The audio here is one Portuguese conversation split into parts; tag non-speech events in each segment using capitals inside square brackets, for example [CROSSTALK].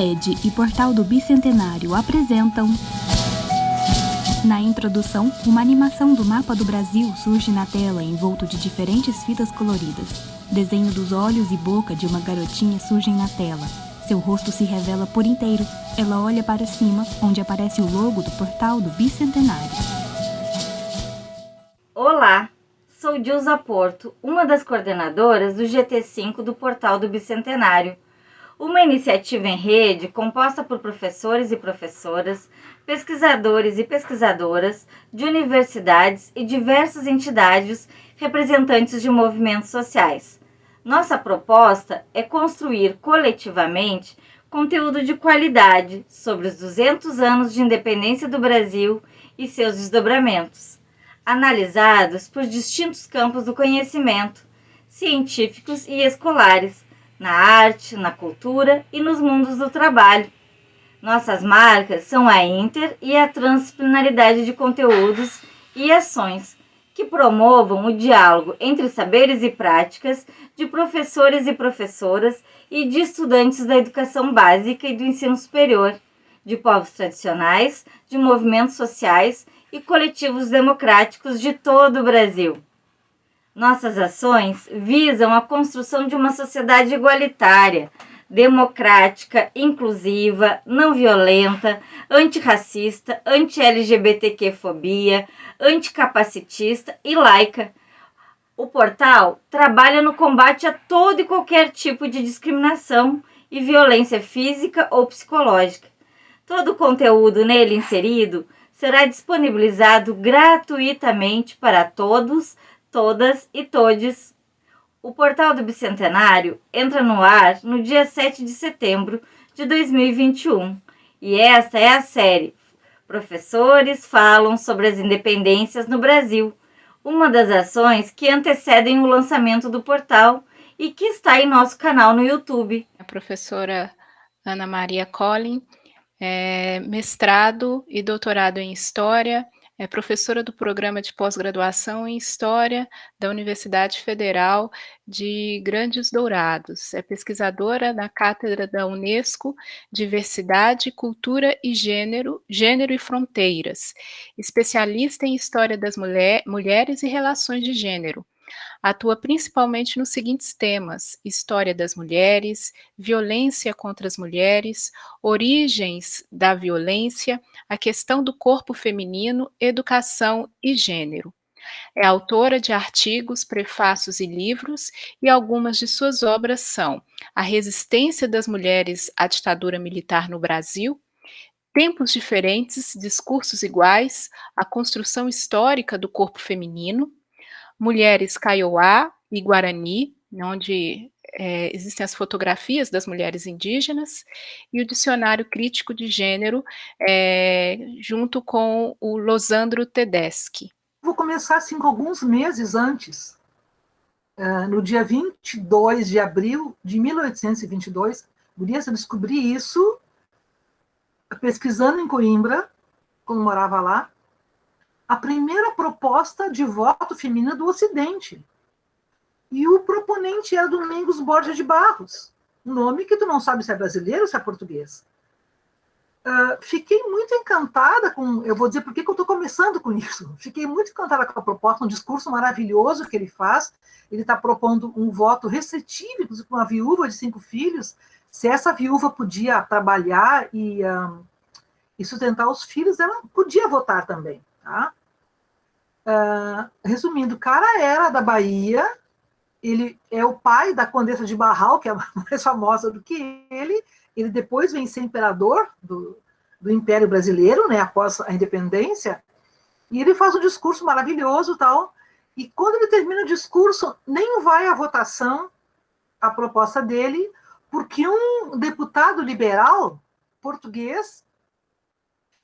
Wikipedia e Portal do Bicentenário apresentam. Na introdução, uma animação do mapa do Brasil surge na tela envolto de diferentes fitas coloridas. Desenho dos olhos e boca de uma garotinha surgem na tela. Seu rosto se revela por inteiro. Ela olha para cima, onde aparece o logo do Portal do Bicentenário. Olá, sou Dilza Porto, uma das coordenadoras do GT5 do Portal do Bicentenário uma iniciativa em rede composta por professores e professoras, pesquisadores e pesquisadoras de universidades e diversas entidades representantes de movimentos sociais. Nossa proposta é construir coletivamente conteúdo de qualidade sobre os 200 anos de independência do Brasil e seus desdobramentos, analisados por distintos campos do conhecimento, científicos e escolares na arte, na cultura e nos mundos do trabalho. Nossas marcas são a inter e a transdisciplinaridade de conteúdos e ações que promovam o diálogo entre saberes e práticas de professores e professoras e de estudantes da educação básica e do ensino superior, de povos tradicionais, de movimentos sociais e coletivos democráticos de todo o Brasil. Nossas ações visam a construção de uma sociedade igualitária, democrática, inclusiva, não violenta, antirracista, anti-LGBTQ-fobia, anticapacitista e laica. O portal trabalha no combate a todo e qualquer tipo de discriminação e violência física ou psicológica. Todo o conteúdo nele inserido será disponibilizado gratuitamente para todos todas e todes. O Portal do Bicentenário entra no ar no dia 7 de setembro de 2021 e esta é a série Professores falam sobre as independências no Brasil, uma das ações que antecedem o lançamento do portal e que está em nosso canal no YouTube. A professora Ana Maria Collin, é mestrado e doutorado em História é professora do programa de pós-graduação em História da Universidade Federal de Grandes Dourados. É pesquisadora na cátedra da Unesco Diversidade, Cultura e Gênero, Gênero e Fronteiras. Especialista em História das mulher, Mulheres e Relações de Gênero Atua principalmente nos seguintes temas: história das mulheres, violência contra as mulheres, origens da violência, a questão do corpo feminino, educação e gênero. É autora de artigos, prefácios e livros, e algumas de suas obras são A Resistência das Mulheres à Ditadura Militar no Brasil, Tempos Diferentes, Discursos Iguais, A Construção Histórica do Corpo Feminino, mulheres Kaiowá e Guarani, onde é, existem as fotografias das mulheres indígenas, e o Dicionário Crítico de Gênero, é, junto com o Losandro Tedeschi. Vou começar assim alguns meses antes. Uh, no dia 22 de abril de 1822, Gurias, eu descobri isso pesquisando em Coimbra, quando morava lá, a primeira proposta de voto feminina do Ocidente. E o proponente era Domingos Borges de Barros, um nome que tu não sabe se é brasileiro ou se é português. Uh, fiquei muito encantada com. Eu vou dizer por que eu estou começando com isso. Fiquei muito encantada com a proposta, um discurso maravilhoso que ele faz. Ele está propondo um voto restritivo, inclusive com uma viúva de cinco filhos. Se essa viúva podia trabalhar e, ah, e sustentar os filhos, ela podia votar também. Tá? Uh, resumindo, o cara era da Bahia, ele é o pai da Condessa de Barral, que é [LAUGHS] mais famosa do que ele, ele depois vem ser imperador do, do Império Brasileiro, né, após a independência, e ele faz um discurso maravilhoso tal, e quando ele termina o discurso, nem vai à votação a proposta dele, porque um deputado liberal português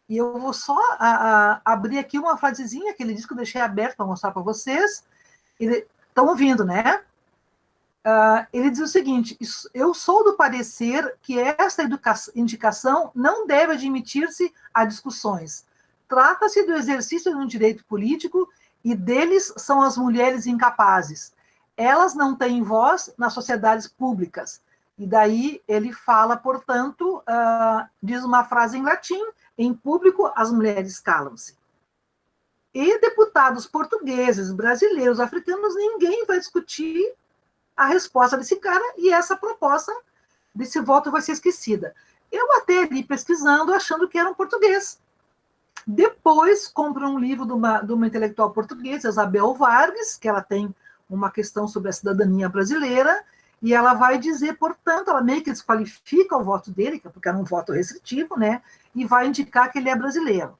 e eu vou só a, a, abrir aqui uma frasezinha que ele disse que eu deixei aberto para mostrar para vocês. Estão ouvindo, né? Uh, ele diz o seguinte: eu sou do parecer que esta indicação não deve admitir-se a discussões. Trata-se do exercício de um direito político e deles são as mulheres incapazes. Elas não têm voz nas sociedades públicas. E daí ele fala, portanto, uh, diz uma frase em latim, em público as mulheres calam-se. E deputados portugueses, brasileiros, africanos, ninguém vai discutir a resposta desse cara e essa proposta desse voto vai ser esquecida. Eu até ali pesquisando, achando que era um português. Depois, compro um livro de uma, de uma intelectual portuguesa, Isabel Vargas, que ela tem uma questão sobre a cidadania brasileira, e ela vai dizer, portanto, ela meio que desqualifica o voto dele, porque era um voto restritivo, né? E vai indicar que ele é brasileiro.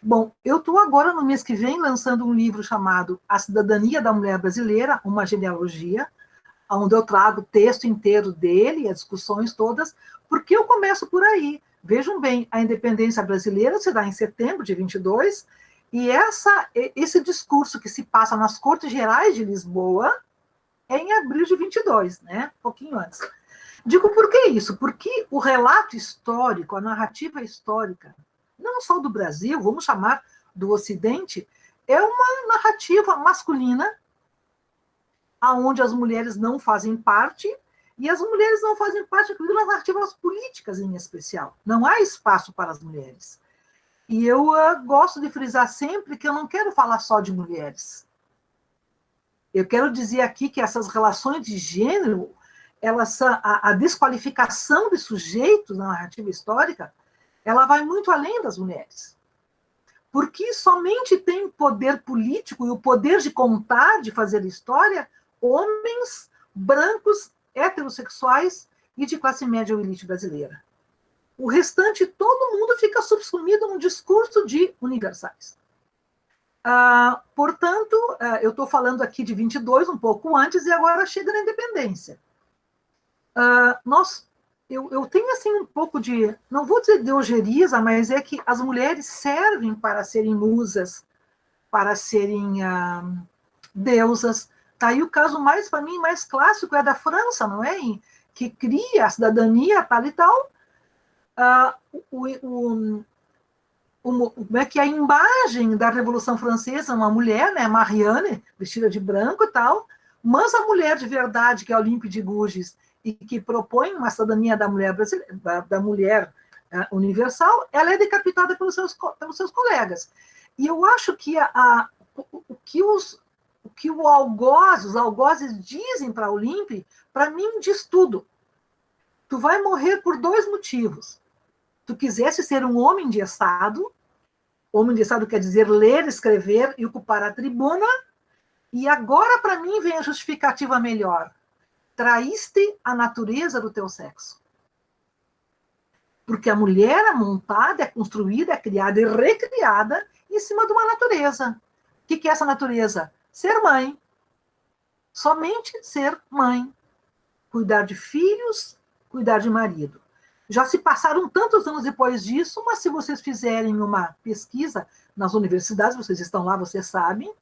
Bom, eu estou agora, no mês que vem, lançando um livro chamado A Cidadania da Mulher Brasileira, uma genealogia, onde eu trago o texto inteiro dele, as discussões todas, porque eu começo por aí. Vejam bem, a independência brasileira se dá em setembro de 22, e essa, esse discurso que se passa nas Cortes Gerais de Lisboa é em abril de 22, né? Um pouquinho antes. Digo por que isso? Porque o relato histórico, a narrativa histórica, não só do Brasil, vamos chamar do Ocidente, é uma narrativa masculina, aonde as mulheres não fazem parte, e as mulheres não fazem parte das narrativas políticas em especial. Não há espaço para as mulheres. E eu uh, gosto de frisar sempre que eu não quero falar só de mulheres. Eu quero dizer aqui que essas relações de gênero, elas, a, a desqualificação de sujeitos na narrativa histórica, ela vai muito além das mulheres. Porque somente tem poder político e o poder de contar, de fazer história, homens brancos, heterossexuais e de classe média ou elite brasileira. O restante, todo mundo fica subsumido num discurso de universais. Ah, portanto, ah, eu estou falando aqui de 22, um pouco antes, e agora chega na independência. Ah, nós, eu, eu, tenho assim um pouco de, não vou dizer de ojeriza, mas é que as mulheres servem para serem musas, para serem deusas. Tá aí o caso mais, para mim, mais clássico é da França, não é? Que cria a cidadania tal e tal, uh, o, o, como é que a imagem da Revolução Francesa, uma mulher, né, Marianne, vestida de branco e tal, mas a mulher de verdade, que é Olympe de Gouges, e que propõe uma cidadania da mulher, da, da mulher uh, universal, ela é decapitada pelos seus, pelos seus colegas. E eu acho que a, a o, o, que os, o que o algoz, os algozes dizem para Olympe, para mim diz tudo. Tu vai morrer por dois motivos tu quisesse ser um homem de Estado, homem de Estado quer dizer ler, escrever e ocupar a tribuna, e agora para mim vem a justificativa melhor. Traíste a natureza do teu sexo. Porque a mulher é montada, é construída, é criada e recriada em cima de uma natureza. O que é essa natureza? Ser mãe. Somente ser mãe. Cuidar de filhos, cuidar de marido. Já se passaram tantos anos depois disso, mas se vocês fizerem uma pesquisa nas universidades, vocês estão lá, vocês sabem,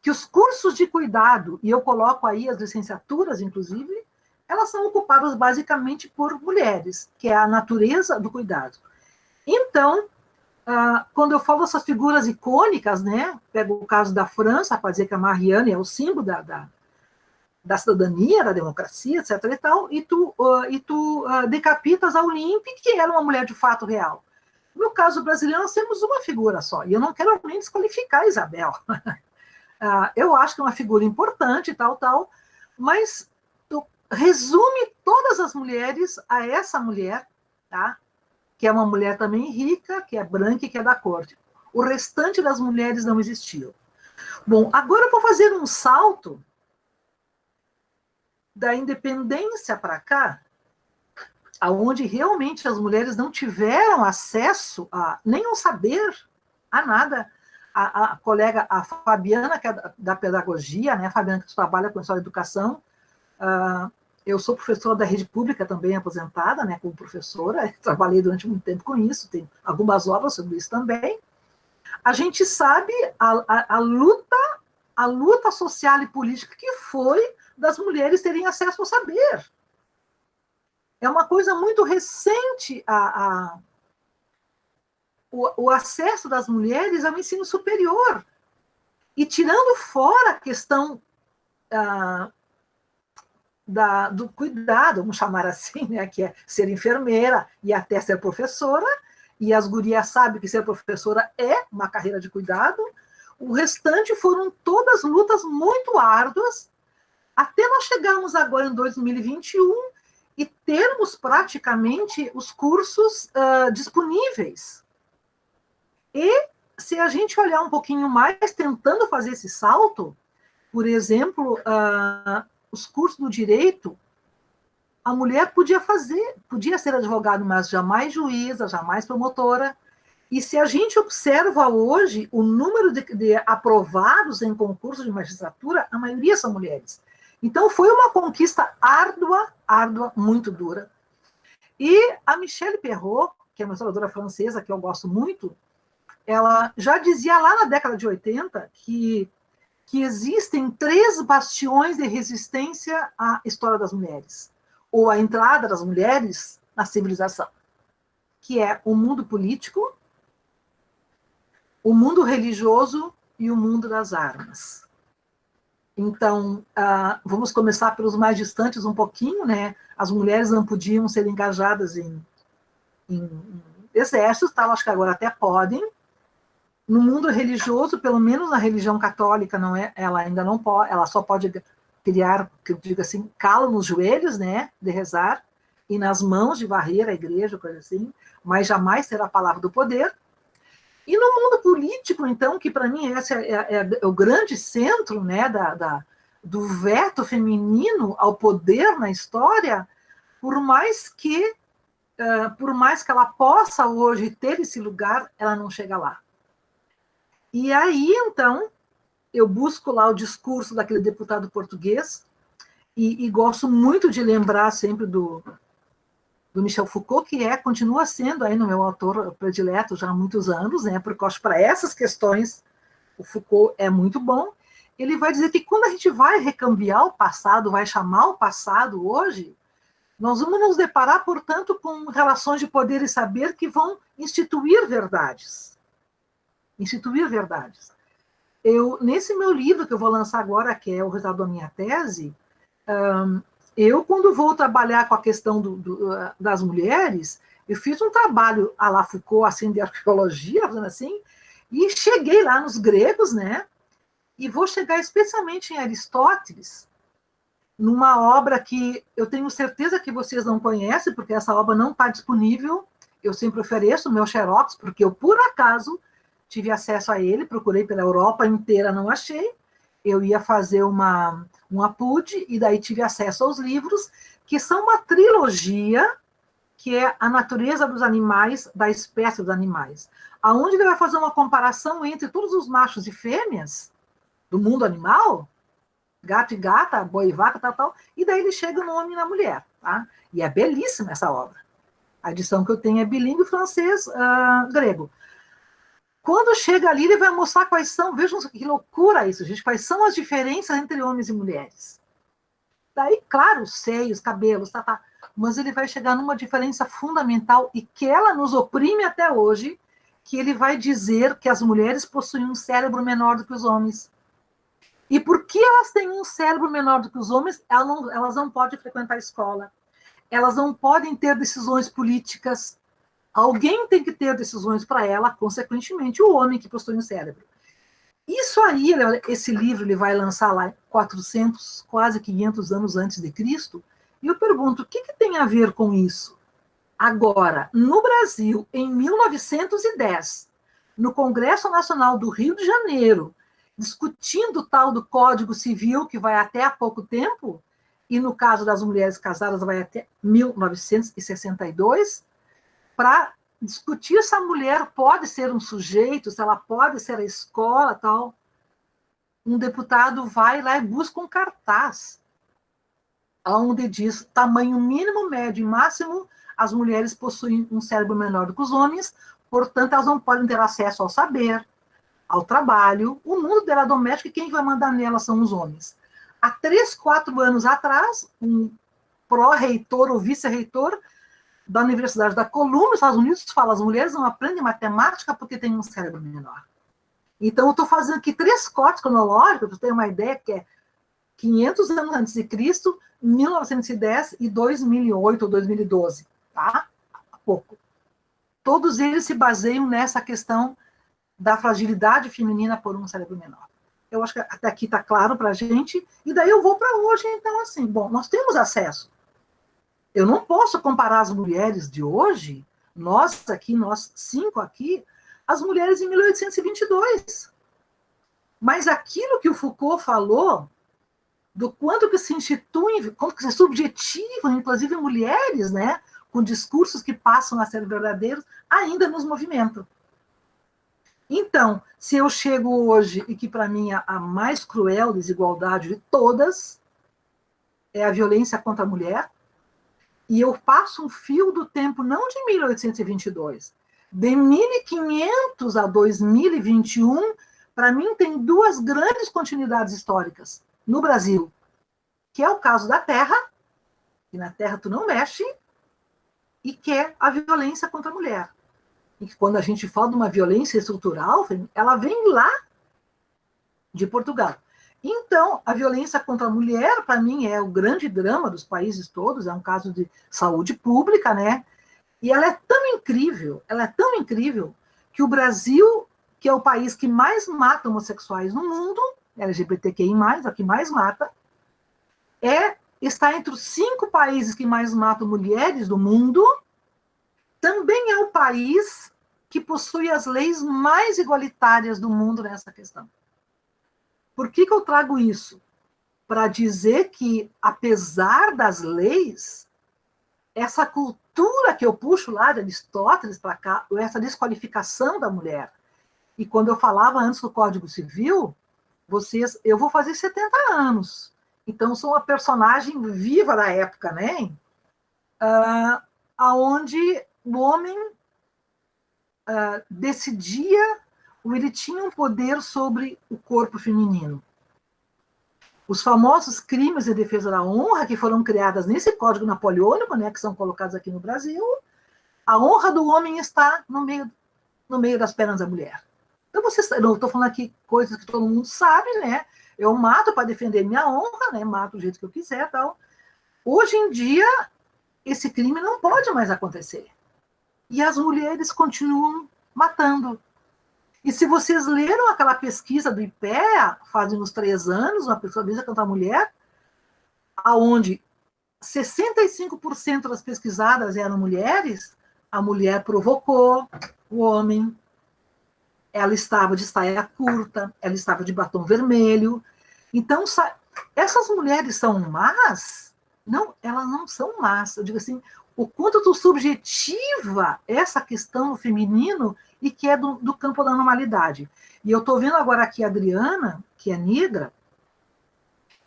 que os cursos de cuidado, e eu coloco aí as licenciaturas, inclusive, elas são ocupadas basicamente por mulheres, que é a natureza do cuidado. Então, ah, quando eu falo essas figuras icônicas, né, pego o caso da França, para dizer que a Marianne é o símbolo da, da, da cidadania, da democracia, etc. e tal, e tu, uh, e tu uh, decapitas a Olympe, que era uma mulher de fato real. No caso brasileiro, nós temos uma figura só, e eu não quero nem desqualificar a Isabel. uh, [LAUGHS] eu acho que é uma figura importante, tal, tal, mas resume todas as mulheres a essa mulher, tá? que é uma mulher também rica, que é branca e que é da corte. O restante das mulheres não existiu. Bom, agora eu vou fazer um salto da independência para cá, aonde realmente as mulheres não tiveram acesso a nenhum saber, a nada. A, a colega, a Fabiana, que é da, da pedagogia, né, a Fabiana que trabalha com a educação, uh, eu sou professora da rede pública também, aposentada, né, como professora, [LAUGHS] trabalhei durante muito tempo com isso, tem algumas obras sobre isso também. A gente sabe a, a, a luta, a luta social e política que foi das mulheres terem acesso ao saber. É uma coisa muito recente a, a o, o, acesso das mulheres ao ensino superior. E tirando fora a questão ah, da, do cuidado, vamos chamar assim, né, que é ser enfermeira e até ser professora, e as gurias sabem que ser professora é uma carreira de cuidado. O restante foram todas lutas muito árduas, até nós chegarmos agora em 2021 e termos praticamente os cursos uh, disponíveis. E se a gente olhar um pouquinho mais, tentando fazer esse salto, por exemplo, uh, os cursos do direito, a mulher podia fazer, podia ser advogada, mas jamais juíza, jamais promotora. E se a gente observa hoje o número de, de aprovados em concursos de magistratura, a maioria são mulheres. Então foi uma conquista árdua, árdua, muito dura. E a Michelle Perrault, que é uma historiadora francesa que eu gosto muito, ela já dizia lá na década de 80 que que existem três bastiões de resistência à história das mulheres, ou à entrada das mulheres na civilização, que é o mundo político, o mundo religioso e o mundo das armas. Então, uh, vamos começar pelos mais distantes um pouquinho, né? As mulheres não podiam ser engajadas em, em, exércitos, tal, acho que agora até podem, no mundo religioso, pelo menos na religião católica, não é, ela ainda não pode, ela só pode criar, que eu digo assim, calo nos joelhos, né, de rezar, e nas mãos de varrer a igreja, coisa assim, mas jamais será a palavra do poder. E no mundo político, então, que para mim esse é, é, é, o grande centro, né, da, da, do veto feminino ao poder na história, por mais que, uh, por mais que ela possa hoje ter esse lugar, ela não chega lá. E aí, então, eu busco lá o discurso daquele deputado português, e, e gosto muito de lembrar sempre do, do Michel Foucault, que é, continua sendo aí no meu autor predileto já há muitos anos, né, porque acho para essas questões o Foucault é muito bom. Ele vai dizer que quando a gente vai recambiar o passado, vai chamar o passado hoje, nós vamos nos deparar, portanto, com relações de poder e saber que vão instituir verdades instituir verdades. Eu, nesse meu livro que eu vou lançar agora, que é o resultado da minha tese, eu, quando vou trabalhar com a questão do, do, das mulheres, eu fiz um trabalho à la Foucault, assim, de [LAUGHS] arqueologia, assim, e cheguei lá nos gregos, né? E vou chegar especialmente em Aristóteles, numa obra que eu tenho certeza que vocês não conhecem, porque essa obra não está disponível. Eu sempre ofereço o meu xerox, porque eu, por acaso, tive acesso a ele, procurei pela Europa inteira, não achei. Eu ia fazer uma, um apud, e daí tive acesso aos livros, que são uma trilogia, que é a natureza dos animais, da espécie dos animais, aonde ele vai fazer uma comparação entre todos os machos e fêmeas do mundo animal, gato e gata, boi e vaca, tal, tal, e daí ele chega no homem e na mulher, tá? E é belíssima essa obra. A edição que eu tenho é bilíngue francês, uh, grego. Quando chega ali, ele vai mostrar quais são, vejam que loucura isso, gente, quais são as diferenças entre homens e mulheres. Daí, claro, seios, cabelos, tá, tá, mas ele vai chegar numa diferença fundamental e que ela nos oprime até hoje, que ele vai dizer que as mulheres possuem um cérebro menor do que os homens. E porque elas têm um cérebro menor do que os homens, elas não, elas não podem frequentar a escola, elas não podem ter decisões políticas, Alguém tem que ter decisões para ela, consequentemente, o homem que possui um cérebro. Isso aí, esse livro ele vai lançar lá 400, quase 500 anos antes de Cristo, e eu pergunto, o que, que tem a ver com isso? Agora, no Brasil, em 1910, no Congresso Nacional do Rio de Janeiro, discutindo o tal do Código Civil, que vai até há pouco tempo, e no caso das mulheres casadas vai até 1962, para discutir se a mulher pode ser um sujeito, se ela pode ser a escola, tal. Um deputado vai lá e busca um cartaz, onde diz tamanho mínimo, médio e máximo, as mulheres possuem um cérebro menor do que os homens, portanto, elas não podem ter acesso ao saber, ao trabalho, o mundo dela doméstica, e quem vai mandar nela são os homens. Há três, quatro anos atrás, um pró-reitor ou vice-reitor da Universidade da Colômbia, nos Estados Unidos, fala as mulheres não aprendem matemática porque têm um cérebro menor. Então, eu estou fazendo aqui três cortes cronológicos, para ter uma ideia que é 500 anos antes de Cristo, 1910 e 2008 ou 2012, tá? Há pouco. Todos eles se baseiam nessa questão da fragilidade feminina por um cérebro menor. Eu acho que até aqui está claro para a gente. E daí eu vou para hoje, então, assim, bom, nós temos acesso. Eu não posso comparar as mulheres de hoje, nós aqui, nós cinco aqui, as mulheres em 1822. Mas aquilo que o Foucault falou, do quanto que se instituem, quanto que se subjetivam, inclusive mulheres, né, com discursos que passam a ser verdadeiros, ainda nos movimentam. Então, se eu chego hoje, e que para mim a, a mais cruel desigualdade de todas é a violência contra a mulher, e eu passo um fio do tempo não de 1822, de 1500 a 2021, para mim tem duas grandes continuidades históricas no Brasil, que é o caso da terra, e na terra tu não mexe, e que é a violência contra a mulher e que quando a gente fala de uma violência estrutural, ela vem lá de Portugal. Então, a violência contra a mulher, para mim, é o grande drama dos países todos, é um caso de saúde pública, né? E ela é tão incrível, ela é tão incrível, que o Brasil, que é o país que mais mata homossexuais no mundo, LGBTQI+, é o que mais mata, é, está entre os cinco países que mais matam mulheres do mundo, também é o país que possui as leis mais igualitárias do mundo nessa questão. Por que, que eu trago isso? Para dizer que, apesar das leis, essa cultura que eu puxo lá de Aristóteles para cá, essa desqualificação da mulher, e quando eu falava antes do Código Civil, vocês, eu vou fazer 70 anos, então sou uma personagem viva da época, né? Uh, aonde o homem uh, decidia ele tinha um poder sobre o corpo feminino. Os famosos crimes de defesa da honra que foram criados nesse Código Napoleônico, né, que são colocados aqui no Brasil, a honra do homem está no meio, no meio das pernas da mulher. Então, vocês, não estou falando aqui coisas que todo mundo sabe, né? Eu mato para defender minha honra, né? Mato do jeito que eu quiser, tal. Hoje em dia, esse crime não pode mais acontecer e as mulheres continuam matando. E se vocês leram aquela pesquisa do IPEA, fazem uns três anos, uma pesquisa contra a mulher, aonde 65% das pesquisadas eram mulheres, a mulher provocou o homem, ela estava de saia curta, ela estava de batom vermelho. Então, essas mulheres são más? Não, elas não são más. Eu digo assim, o quanto tu subjetiva essa questão no feminino e que é do, do campo da normalidade. E eu estou vendo agora aqui a Adriana, que é negra,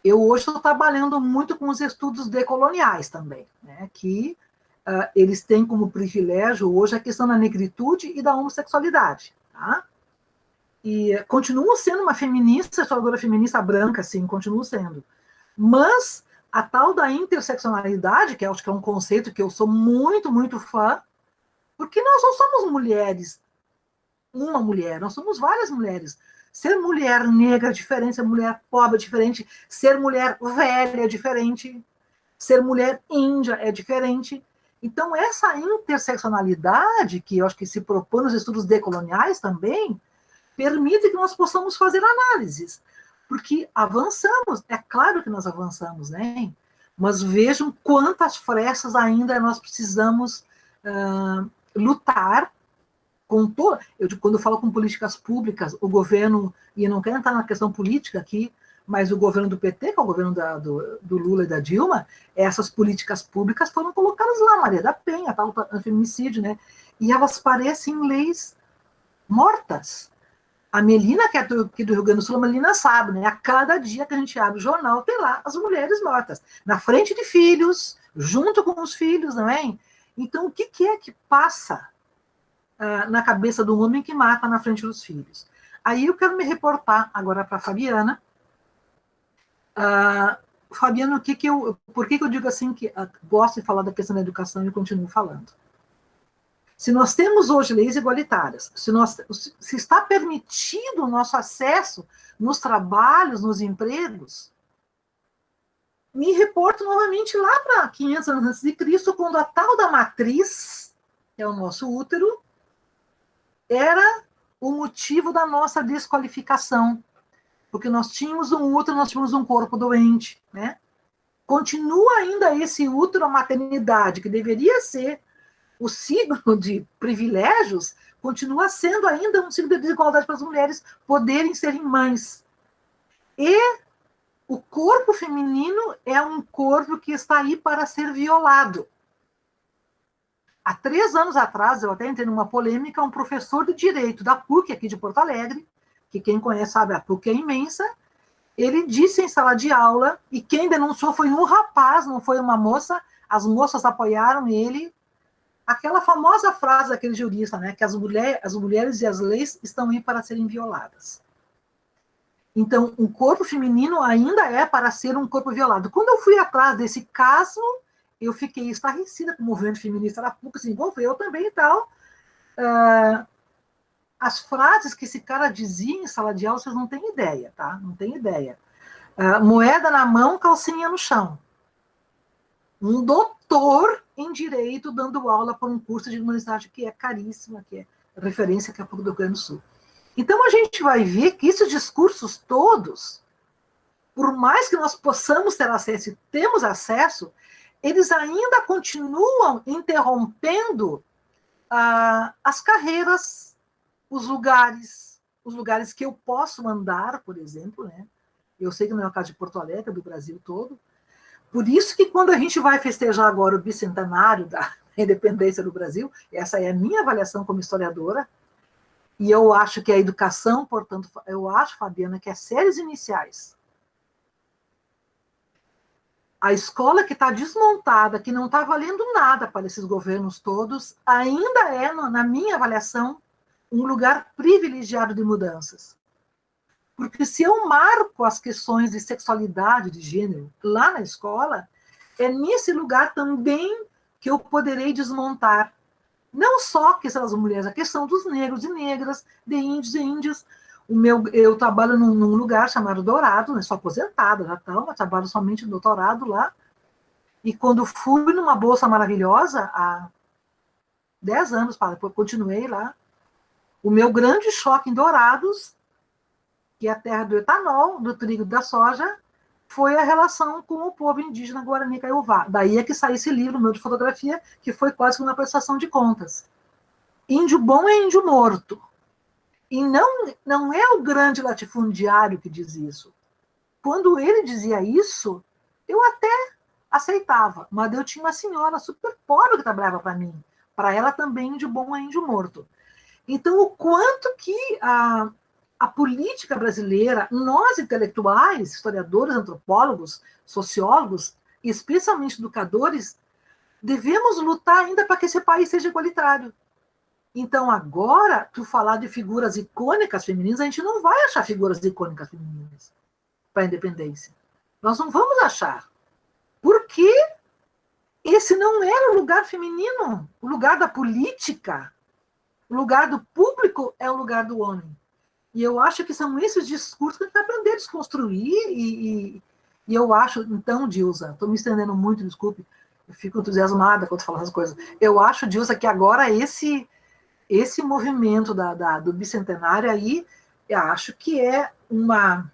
eu hoje estou trabalhando muito com os estudos decoloniais também, né, que uh, eles têm como privilégio hoje a questão da negritude e da homossexualidade. Tá? E continuo sendo uma feminista, historiadora feminista branca, sim, continuo sendo. Mas a tal da interseccionalidade, que acho que é um conceito que eu sou muito, muito fã, porque nós não somos mulheres, uma mulher, nós somos várias mulheres. Ser mulher negra é diferente, ser mulher pobre é diferente, ser mulher velha é diferente, ser mulher índia é diferente. Então, essa interseccionalidade, que eu acho que se propõe nos estudos decoloniais também, permite que nós possamos fazer análises porque avançamos, é claro que nós avançamos, né? Mas vejam quantas frestas ainda nós precisamos uh, lutar com todo. Eu, quando eu falo com políticas públicas, o governo, e eu não quero entrar na questão política aqui, mas o governo do PT, que é o governo da, do, do, Lula e da Dilma, essas políticas públicas foram colocadas lá, Maria da Penha, tal, feminicídio, né? E elas parecem leis mortas. A Melina, que é do, aqui do Rio Grande do Sul, a Melina sabe, né? A cada dia que a gente abre o jornal, tem lá as mulheres mortas, na frente de filhos, junto com os filhos, não é? Então, o que, que é que passa uh, na cabeça do homem que mata na frente dos filhos? Aí eu quero me reportar agora para a Fabiana. Uh, Fabiana, o que que eu, por que, que eu digo assim que uh, gosto de falar da questão da educação e continuo falando? Se nós temos hoje leis igualitárias, se, nós, se está permitido o nosso acesso nos trabalhos, nos empregos, me reporto novamente lá para 500 anos antes de Cristo, quando a tal da matriz, que é o nosso útero, era o motivo da nossa desqualificação. Porque nós tínhamos um útero, nós tínhamos um corpo doente, né? Continua ainda esse útero, a maternidade, que deveria ser o signo de privilégios, continua sendo ainda um signo de desigualdade para as mulheres poderem serem mães. E o corpo feminino é um corpo que está aí para ser violado. Há três anos atrás, eu até entrei numa polêmica, um professor de direito da PUC, aqui de Porto Alegre, que quem conhece sabe, a PUC é imensa, ele disse em sala de aula, e quem denunciou foi um rapaz, não foi uma moça, as moças apoiaram ele, aquela famosa frase daquele jurista, né, que as, mulher, as mulheres e as leis estão aí para serem violadas. Então, um corpo feminino ainda é para ser um corpo violado. Quando eu fui atrás desse caso, eu fiquei estarrecida com o movimento feminista da PUC, se envolveu também e tal. Uh, as frases que esse cara dizia em sala de aula, vocês não têm ideia, tá? Não tem ideia. Uh, moeda na mão, calcinha no chão. Um doutor em direito dando aula para um curso de universidade que é caríssima, que é referência aqui a pouco do Rio Grande do Sul. Então, a gente vai ver que esses discursos todos, por mais que nós possamos ter acesso e temos acesso, eles ainda continuam interrompendo ah, as carreiras, os lugares, os lugares que eu posso andar, por exemplo, né? Eu sei que não é o caso de Porto Alegre, do Brasil todo. Por isso que quando a gente vai festejar agora o bicentenário da [LAUGHS] independência do Brasil, essa é a minha avaliação como historiadora, e eu acho que a educação, portanto, eu acho, Fabiana, que as séries iniciais, a escola que está desmontada, que não está valendo nada para esses governos todos, ainda é, na minha avaliação, um lugar privilegiado de mudanças. Porque se eu marco as questões de sexualidade, de gênero, lá na escola, é nesse lugar também que eu poderei desmontar não só a questão das mulheres, a questão dos negros e negras, de índios e índias. O meu, eu trabalho num, num lugar chamado Dourado, né, sou aposentada já então, trabalho somente no doutorado lá. E quando fui numa bolsa maravilhosa, há 10 anos, depois continuei lá, o meu grande choque em Dourados, que é a terra do etanol, do trigo e da soja, foi a relação com o povo indígena Guarani Kaiowá. Daí é que saiu esse livro meu de fotografia, que foi quase uma prestação de contas. Índio bom é índio morto. E não, não é o grande latifundiário que diz isso. Quando ele dizia isso, eu até aceitava, mas eu tinha uma senhora super pobre que trabalhava para mim. Para ela também, índio bom é índio morto. Então, o quanto que a, a política brasileira, nós intelectuais, historiadores, antropólogos, sociólogos, especialmente educadores, devemos lutar ainda para que esse país seja igualitário. Então, agora, tu falar de figuras icônicas femininas, a gente não vai achar figuras icônicas femininas para a independência. Nós não vamos achar. Porque esse não era o lugar feminino. O lugar da política, o lugar do público é o lugar do homem. E eu acho que são esses discursos que a gente vai aprender a desconstruir, e, e, e eu acho, então, Dilza, estou me estendendo muito, desculpe, eu fico entusiasmada quando falo essas coisas. Eu acho, Dilza, que agora esse, esse movimento da, da, do bicentenário aí, eu acho que é uma,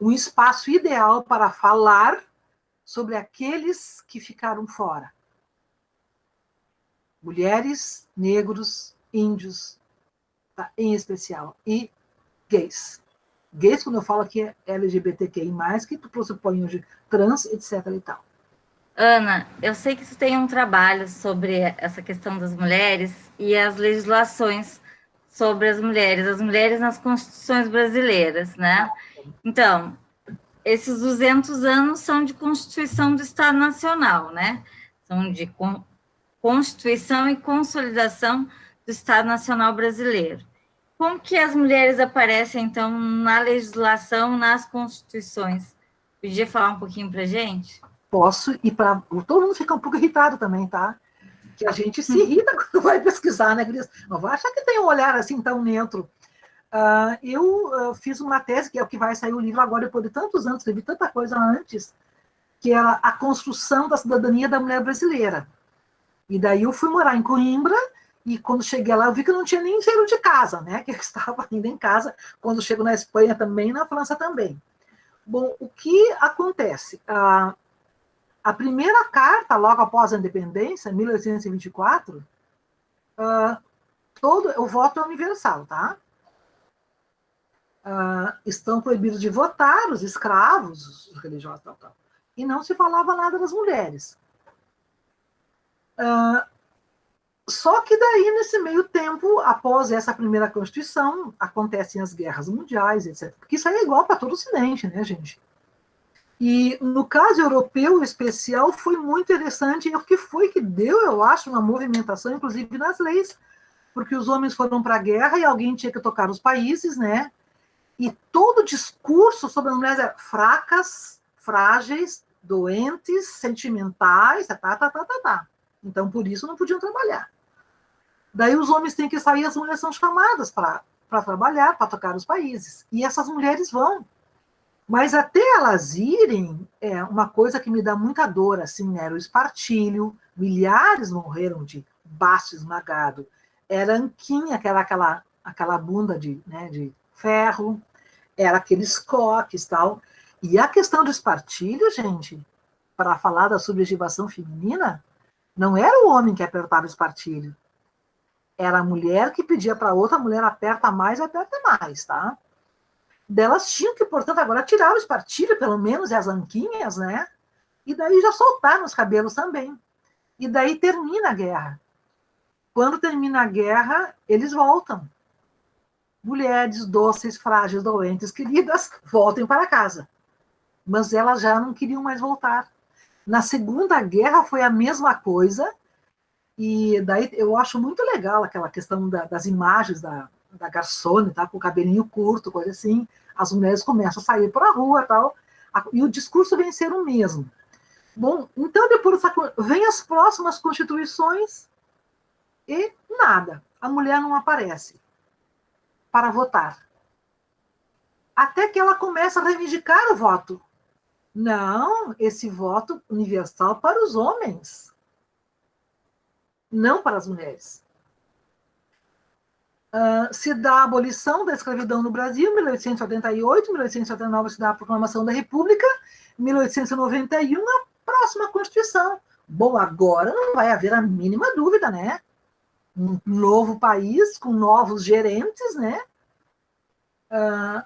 um espaço ideal para falar sobre aqueles que ficaram fora. Mulheres, negros, índios, tá, em especial, e gays. Gays, quando eu falo aqui, é LGBTQI+, que tu pressupõe hoje trans, etc. e tal. Ana, eu sei que tu tem um trabalho sobre essa questão das mulheres e as legislações sobre as mulheres, as mulheres nas constituições brasileiras, né? Então, esses 200 anos são de Constituição do Estado Nacional, né? São de Constituição e Consolidação do Estado Nacional Brasileiro. Como que as mulheres aparecem, então, na legislação, nas constituições? Podia falar um pouquinho para gente? Posso, e para todo mundo fica um pouco irritado também, tá? Que a gente se irrita [LAUGHS] quando vai pesquisar, né, Cris? Não vai achar que tem um olhar assim tão neutro. Uh, eu uh, fiz uma tese, que é o que vai sair o livro agora, depois de tantos anos, escrevi tanta coisa antes, que era a construção da cidadania da mulher brasileira. E daí eu fui morar em Coimbra, e quando cheguei lá, eu vi que não tinha nem cheiro de casa, né? [LAUGHS] Que eu estava ainda em casa. Quando chego na Espanha também, na França também. Bom, o que acontece? A, a primeira carta, logo após a independência, 1824, uh, todo o voto é universal, tá? Uh, estão proibidos de votar os escravos, os religiosos, tal, tal. E não se falava nada das mulheres. Uh, só que daí, nesse meio tempo, após essa primeira Constituição, acontecem as guerras mundiais, etc. Porque isso aí é igual para todo o Ocidente, né, gente? E no caso europeu especial foi muito interessante, o que foi que deu, eu acho, uma movimentação, inclusive nas leis, porque os homens foram para a guerra e alguém tinha que tocar os países, né? E todo o discurso sobre as mulheres era fracas, frágeis, doentes, sentimentais, tá, tá, tá, tá, tá. Então, por isso, não podiam trabalhar. Daí os homens têm que sair, as mulheres são chamadas para trabalhar, para tocar os países. E essas mulheres vão. Mas até elas irem, é uma coisa que me dá muita dor, assim, era o espartilho, milhares morreram de baço esmagado. Era anquinha, que era aquela, aquela bunda de, né, de ferro, era aqueles coques tal. E a questão do espartilho, gente, para falar da subjetivação feminina, não era o homem que apertava o espartilho, era a mulher que pedia para outra mulher aperta mais, aperta mais, tá? Delas tinham que, portanto, agora tirar o espartilho, pelo menos, e as anquinhas, né? E daí já soltaram os cabelos também. E daí termina a guerra. Quando termina a guerra, eles voltam. Mulheres doces, frágeis, doentes, queridas, voltem para casa. Mas elas já não queriam mais voltar. Na Segunda Guerra foi a mesma coisa, e daí eu acho muito legal aquela questão da, das imagens da, da garçone, tá? com o cabelinho curto, coisa assim. As mulheres começam a sair para a rua tal, e o discurso vem ser o mesmo. Bom, então depois vem as próximas constituições e nada. A mulher não aparece para votar. Até que ela começa a reivindicar o voto. Não, esse voto universal para os homens não para as mulheres. Uh, se dá a abolição da escravidão no Brasil, 1888, 1889 se dá a proclamação da República, 1891 a próxima Constituição. Bom, agora não vai haver a mínima dúvida, né? Um novo país com novos gerentes, né? Uh,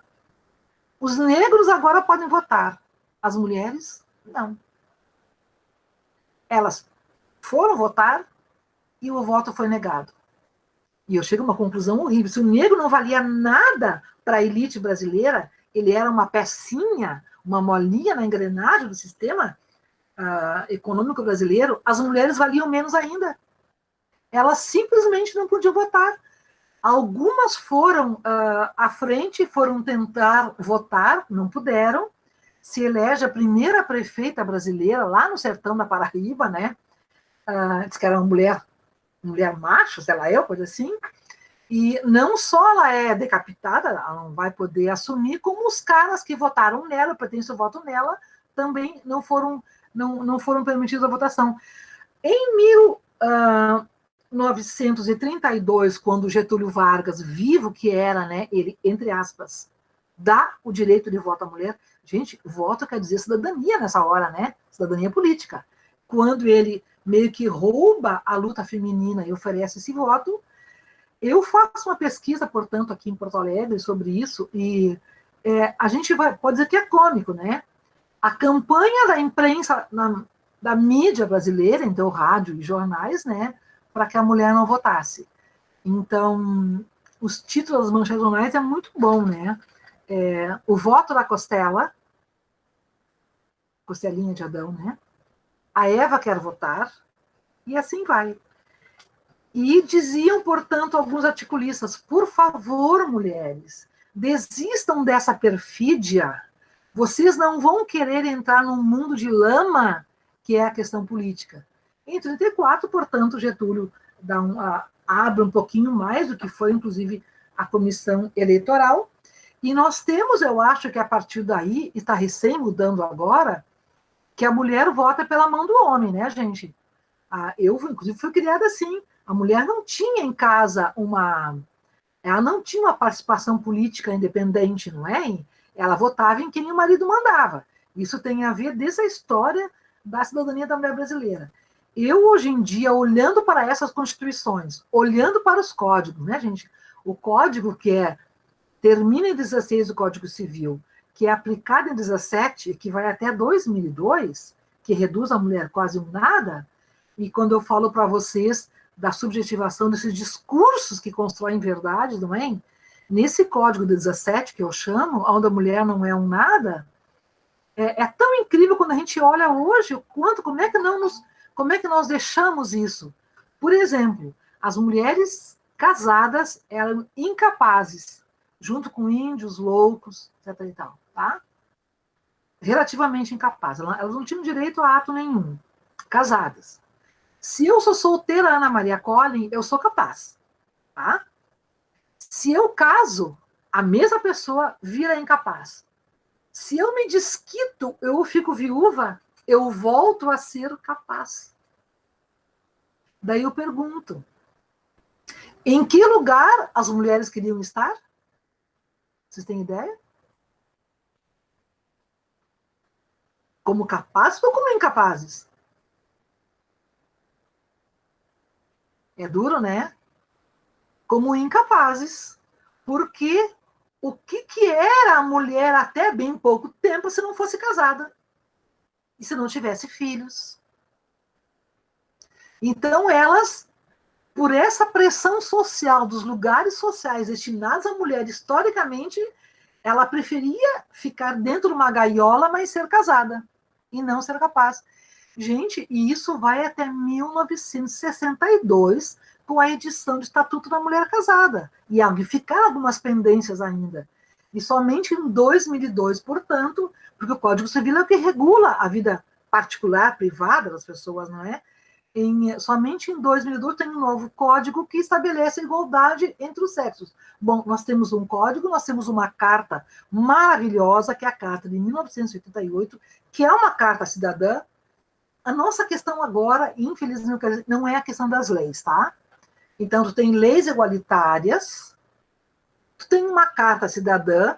os negros agora podem votar, as mulheres não. Elas foram votar, e o voto foi negado. E eu chego a uma conclusão horrível. Se o negro não valia nada para a elite brasileira, ele era uma pecinha, uma molinha na engrenagem do sistema uh, econômico brasileiro, as mulheres valiam menos ainda. Elas simplesmente não podiam votar. Algumas foram uh, à frente, foram tentar votar, não puderam. Se elege a primeira prefeita brasileira lá no sertão da Paraíba, né? Uh, diz que era uma mulher mulher macho, sei lá eu, coisa assim, e não só ela é decapitada, ela não vai poder assumir, como os caras que votaram nela, pertencem o voto nela, também não foram, não, não foram permitidos a votação. Em 1932, ah, quando Getúlio Vargas, vivo que era, né, ele, entre aspas, dá o direito de voto à mulher, gente, voto quer dizer cidadania nessa hora, né? Cidadania política. Quando ele meio que rouba a luta feminina e oferece esse voto. Eu faço uma pesquisa, portanto, aqui em Porto Alegre sobre isso, e é, a gente vai, pode dizer que é cômico, né? A campanha da imprensa, na, da mídia brasileira, então rádio e jornais, né, para que a mulher não votasse. Então, os títulos das manchetes jornais é muito bom, né? É, o voto da Costela, Costelinha de Adão, né? A Eva quer votar, e assim vai. E diziam, portanto, alguns articulistas: por favor, mulheres, desistam dessa perfídia. Vocês não vão querer entrar num mundo de lama, que é a questão política. Em 34, portanto, Getúlio dá um, a, abre um pouquinho mais do que foi, inclusive, a comissão eleitoral. E nós temos, eu acho que a partir daí, está recém mudando agora, que a mulher vota pela mão do homem, né, gente? Ah, eu, inclusive, fui criada assim. A mulher não tinha em casa uma. Ela não tinha uma participação política independente, não é? Ela votava em quem o marido mandava. Isso tem a ver dessa história da cidadania da mulher brasileira. Eu, hoje em dia, olhando para essas constituições, olhando para os códigos, né, gente? O código que é termina em 16 do Código Civil, que é aplicado em 17, que vai até 2002, que reduz a mulher quase um nada, e quando eu falo para vocês da subjetivação desses discursos que constroem verdade, não é? Nesse código de 17, que eu chamo, onde a mulher não é um nada, é, é, tão incrível quando a gente olha hoje o quanto, como é que não nos, como é que nós deixamos isso? Por exemplo, as mulheres casadas eram incapazes, junto com índios, loucos, etc e tal, tá? Relativamente incapazes, elas não tinham direito a ato nenhum, casadas. Se eu sou solteira, Ana Maria Collin, eu sou capaz, tá? Se eu caso, a mesma pessoa vira incapaz. Se eu me desquito, eu fico viúva, eu volto a ser capaz. Daí eu pergunto: em que lugar as mulheres queriam estar? Vocês têm ideia? Como capazes ou como incapazes? É duro, né? Como incapazes. Porque o que, que era a mulher até bem pouco tempo se não fosse casada? E se não tivesse filhos? Então, elas, por essa pressão social dos lugares sociais destinados à mulher historicamente, ela preferia ficar dentro de uma gaiola, mas ser casada, e não ser capaz. Gente, e isso vai até 1962, com a edição do Estatuto da Mulher Casada. E ficaram algumas pendências ainda. E somente em 2002, portanto, porque o Código Civil é o que regula a vida particular, privada das pessoas, não é? Em, somente em 2002 tem um novo código que estabelece a igualdade entre os sexos. Bom, nós temos um código, nós temos uma carta maravilhosa, que é a carta de 1988, que é uma carta cidadã, a nossa questão agora, infelizmente, não é a questão das leis, tá? Então, tu tem leis igualitárias, tu tem uma carta cidadã,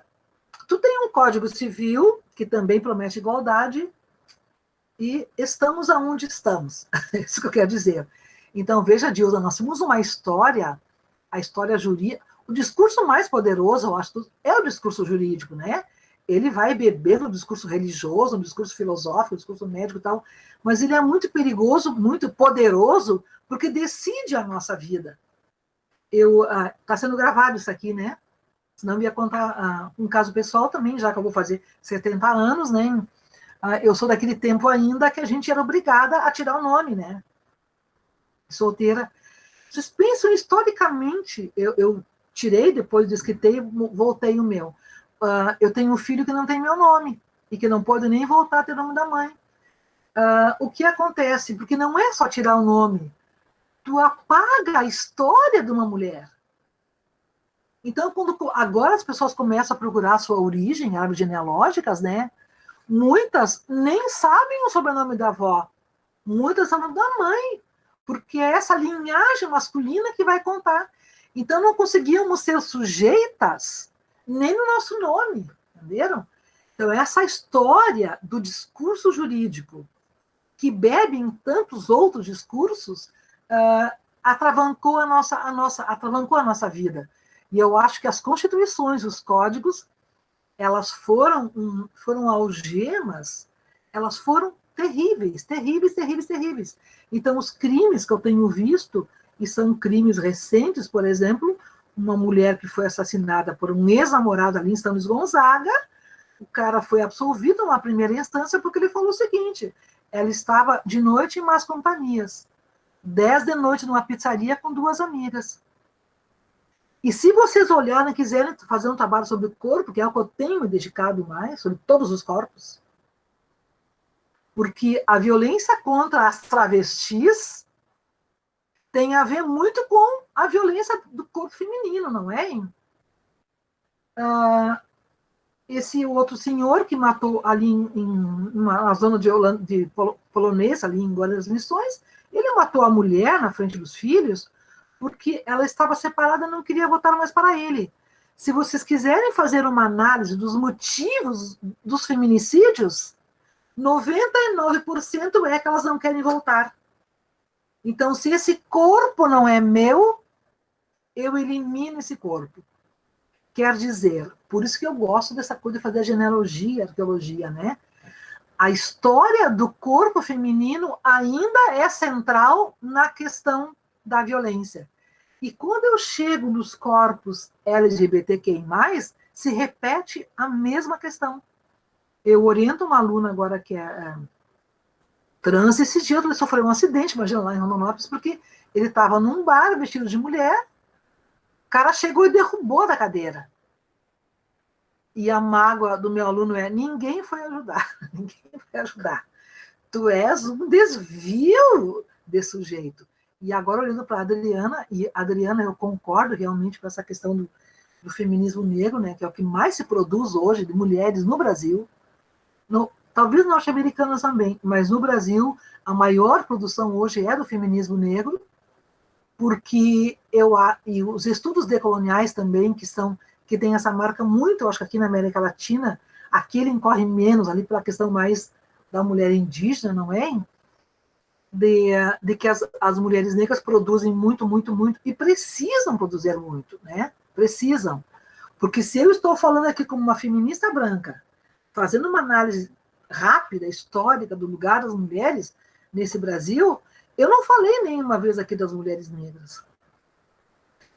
tu tem um código civil, que também promete igualdade, e estamos aonde estamos. [LAUGHS] Isso que eu quero dizer. Então, veja, Dilda, nós temos uma história, a história jurídica, o discurso mais poderoso, eu acho, é o discurso jurídico, né? ele vai beber no discurso religioso, no discurso filosófico, no discurso médico e tal, mas ele é muito perigoso, muito poderoso, porque decide a nossa vida. Está ah, sendo gravado isso aqui, né? Senão eu ia contar ah, um caso pessoal também, já que eu vou fazer 70 anos, né? Ah, eu sou daquele tempo ainda que a gente era obrigada a tirar o nome, né? Solteira. Vocês pensam historicamente, eu, eu tirei, depois desquitei, voltei o meu uh, eu tenho um filho que não tem meu nome e que não pode nem voltar a ter o nome da mãe. Uh, o que acontece? Porque não é só tirar o nome, tu apaga a história de uma mulher. Então, quando agora as pessoas começam a procurar a sua origem, árvores genealógicas, né? Muitas nem sabem o sobrenome da avó, muitas sabem da mãe, porque é essa linhagem masculina que vai contar. Então, não conseguíamos ser sujeitas nem no nosso nome, entenderam? Então, essa história do discurso jurídico, que bebe em tantos outros discursos, uh, atravancou a nossa, a nossa, atravancou a nossa vida. E eu acho que as constituições, os códigos, elas foram, foram algemas, elas foram terríveis, terríveis, terríveis, terríveis. Então, os crimes que eu tenho visto, e são crimes recentes, por exemplo, uma mulher que foi assassinada por um ex-namorado ali em São Gonzaga. O cara foi absolvido numa primeira instância porque ele falou o seguinte: ela estava de noite em más companhias, dez de noite numa pizzaria com duas amigas. E se vocês olharem quiserem fazer um trabalho sobre o corpo, que é o que eu tenho me dedicado mais, sobre todos os corpos, porque a violência contra as travestis tem a ver muito com a violência do corpo feminino, não é? Ah, esse outro senhor que matou ali em, em uma zona de, de polonesa, ali em Guarda das Missões, ele matou a mulher na frente dos filhos porque ela estava separada e não queria voltar mais para ele. Se vocês quiserem fazer uma análise dos motivos dos feminicídios, 99% é que elas não querem voltar. Então, se esse corpo não é meu, eu elimino esse corpo. Quer dizer, por isso que eu gosto dessa coisa de fazer genealogia, arqueologia, né? A história do corpo feminino ainda é central na questão da violência. E quando eu chego nos corpos LGBTQI+, se repete a mesma questão. Eu oriento uma aluna agora que é, é trans, esse dia ele sofreu um acidente, imagina lá em Rondonópolis, porque ele estava num bar vestido de mulher, o cara chegou e derrubou da cadeira. E a mágoa do meu aluno é: ninguém foi ajudar, [LAUGHS] ninguém foi ajudar. Tu és um desvio desse sujeito. E agora, olhando para a Adriana, e Adriana, eu concordo realmente com essa questão do, do, feminismo negro, né, que é o que mais se produz hoje de mulheres no Brasil, no, talvez norte-americanas também, mas no Brasil, a maior produção hoje é do feminismo negro, porque eu e os estudos decoloniais também, que são que tem essa marca muito, eu acho que aqui na América Latina, aqui ele incorre menos, ali pela questão mais da mulher indígena, não é? De, de que as, as mulheres negras produzem muito, muito, muito, e precisam produzir muito, né? Precisam. Porque se eu estou falando aqui como uma feminista branca, fazendo uma análise rápida, histórica do lugar das mulheres nesse Brasil, eu não falei nenhuma vez aqui das mulheres negras.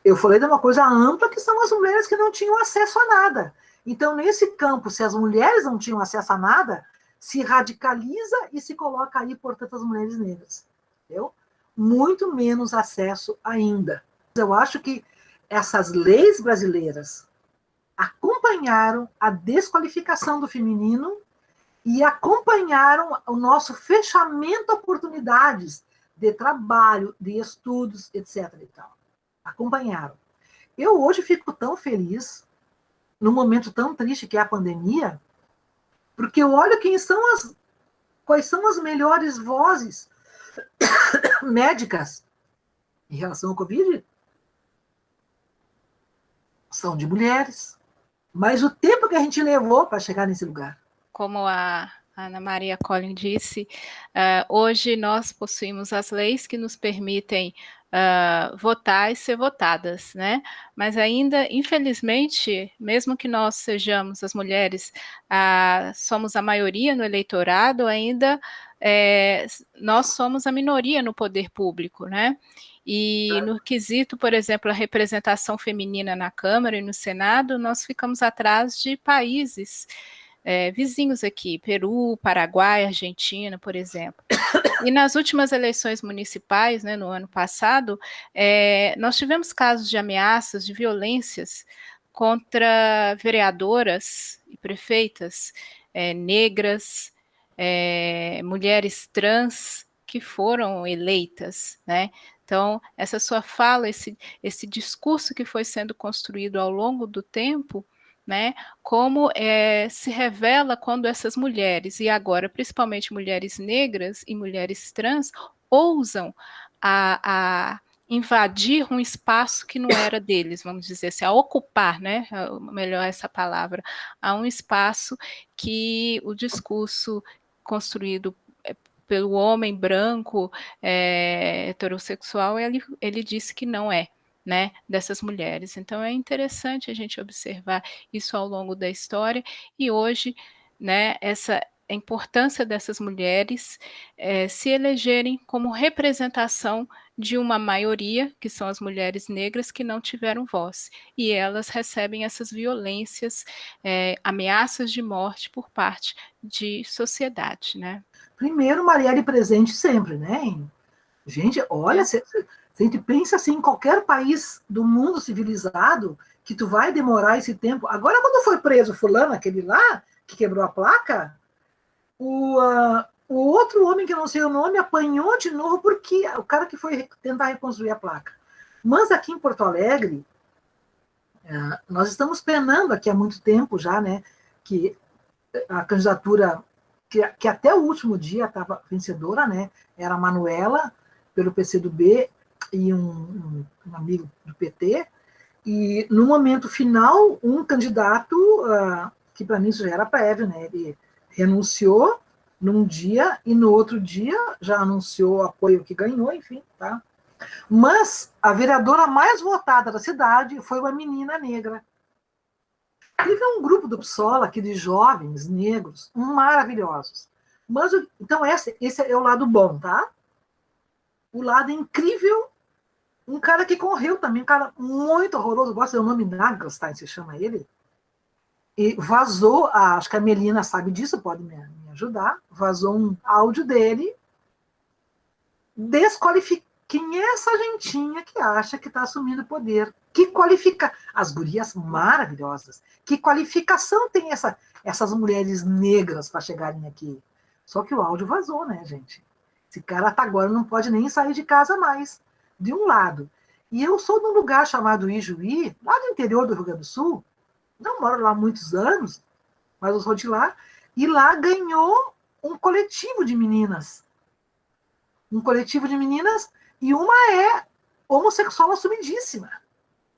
Eu falei de uma coisa ampla, que são as mulheres que não tinham acesso a nada. Então, nesse campo, se as mulheres não tinham acesso a nada, se radicaliza e se coloca aí, portanto, as mulheres negras. Entendeu? Muito menos acesso ainda. Eu acho que essas leis brasileiras acompanharam a desqualificação do feminino e acompanharam o nosso fechamento a oportunidades de trabalho, de estudos, etc. E tal. Acompanharam. Eu hoje fico tão feliz, num momento tão triste que é a pandemia, porque eu olho quem são as. Quais são as melhores vozes [COUGHS] médicas em relação ao Covid? São de mulheres. Mas o tempo que a gente levou para chegar nesse lugar. Como a Ana Maria Collin disse, uh, hoje nós possuímos as leis que nos permitem uh, votar e ser votadas, né? Mas ainda, infelizmente, mesmo que nós sejamos as mulheres, uh, somos a maioria no eleitorado, ainda é, nós somos a minoria no poder público, né? E no quesito, por exemplo, a representação feminina na Câmara e no Senado, nós ficamos atrás de países é, vizinhos aqui, Peru, Paraguai, Argentina, por exemplo. E nas últimas eleições municipais, né, no ano passado, é, nós tivemos casos de ameaças, de violências contra vereadoras e prefeitas é, negras, é, mulheres trans que foram eleitas, né? Então, essa sua fala, esse, esse discurso que foi sendo construído ao longo do tempo, né? Como é, se revela quando essas mulheres, e agora principalmente mulheres negras e mulheres trans, ousam a, a invadir um espaço que não era deles, vamos dizer assim, a ocupar, né? Melhor essa palavra, a um espaço que o discurso construído é, pelo homem branco é, heterossexual, ele, ele disse que não é né, dessas mulheres. Então é interessante a gente observar isso ao longo da história e hoje, né, essa a importância dessas mulheres é, se elegerem como representação de uma maioria, que são as mulheres negras, que não tiveram voz. E elas recebem essas violências, é, ameaças de morte por parte de sociedade. Né? Primeiro, Marielle presente sempre, né? Gente, olha, é. Se a gente pensa assim, em qualquer país do mundo civilizado, que tu vai demorar esse tempo. Agora, quando foi preso fulano, aquele lá, que quebrou a placa, o, uh, o outro homem, que eu não sei o nome, apanhou de novo porque o cara que foi tentar reconstruir a placa. Mas aqui em Porto Alegre, uh, nós estamos penando aqui há muito tempo já, né? que a candidatura que, que até o último dia estava vencedora, né? Era a Manuela, pelo PCdoB, e um, um, amigo do PT, e no momento final, um candidato, uh, que para mim isso já era prévio, né? Ele renunciou num dia e no outro dia já anunciou o apoio que ganhou, enfim, tá? Mas a vereadora mais votada da cidade foi uma menina negra, Teve um grupo do PSOL aqui de jovens negros maravilhosos. Mas, então, esse, esse é o lado bom, tá? O lado incrível, um cara que correu também, um cara muito horroroso, gosta do nome Nagelstein, se chama ele, e vazou, acho que a Melina sabe disso, pode me, me ajudar, vazou um áudio dele desqualificando quem é essa gentinha que acha que está assumindo poder? Que qualifica as gurias maravilhosas? Que qualificação tem essa, essas mulheres negras para chegarem aqui? Só que o áudio vazou, né, gente? Esse cara até agora não pode nem sair de casa mais, de um lado. E eu sou de um lugar chamado Ijuí, lá no interior do Rio Grande do Sul. Não moro lá há muitos anos, mas eu sou de lá. E lá ganhou um coletivo de meninas. Um coletivo de meninas e uma é homossexual assumidíssima.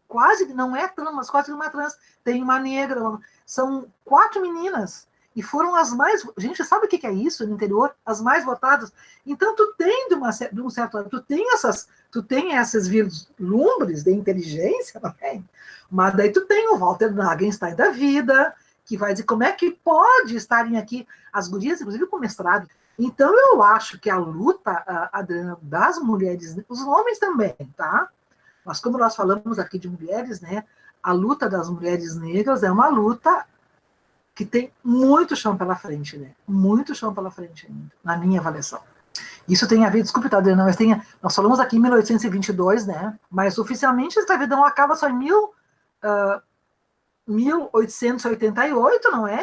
Quase não é trans, mas quase não é trans. Tem uma negra. São quatro meninas. E foram as mais. Gente, sabe o que é isso no interior? As mais votadas. Então, tu tem de, uma, de um certo tu tem essas, tu tem essas vislumbres de inteligência, não é? mas daí tu tem o Walter Nagenstein da vida, que vai dizer como é que pode estarem aqui as gurias, inclusive com mestrado. Então, eu acho que a luta, das mulheres, os homens também, tá? Mas como nós falamos aqui de mulheres, né? A luta das mulheres negras é uma luta que tem muito chão pela frente, né? Muito chão pela frente ainda, na minha avaliação. Isso tem a ver, desculpe, tá, Adriana, mas tem, nós falamos aqui em 1822, né? Mas oficialmente a escravidão acaba só em mil, uh, 1888, não é?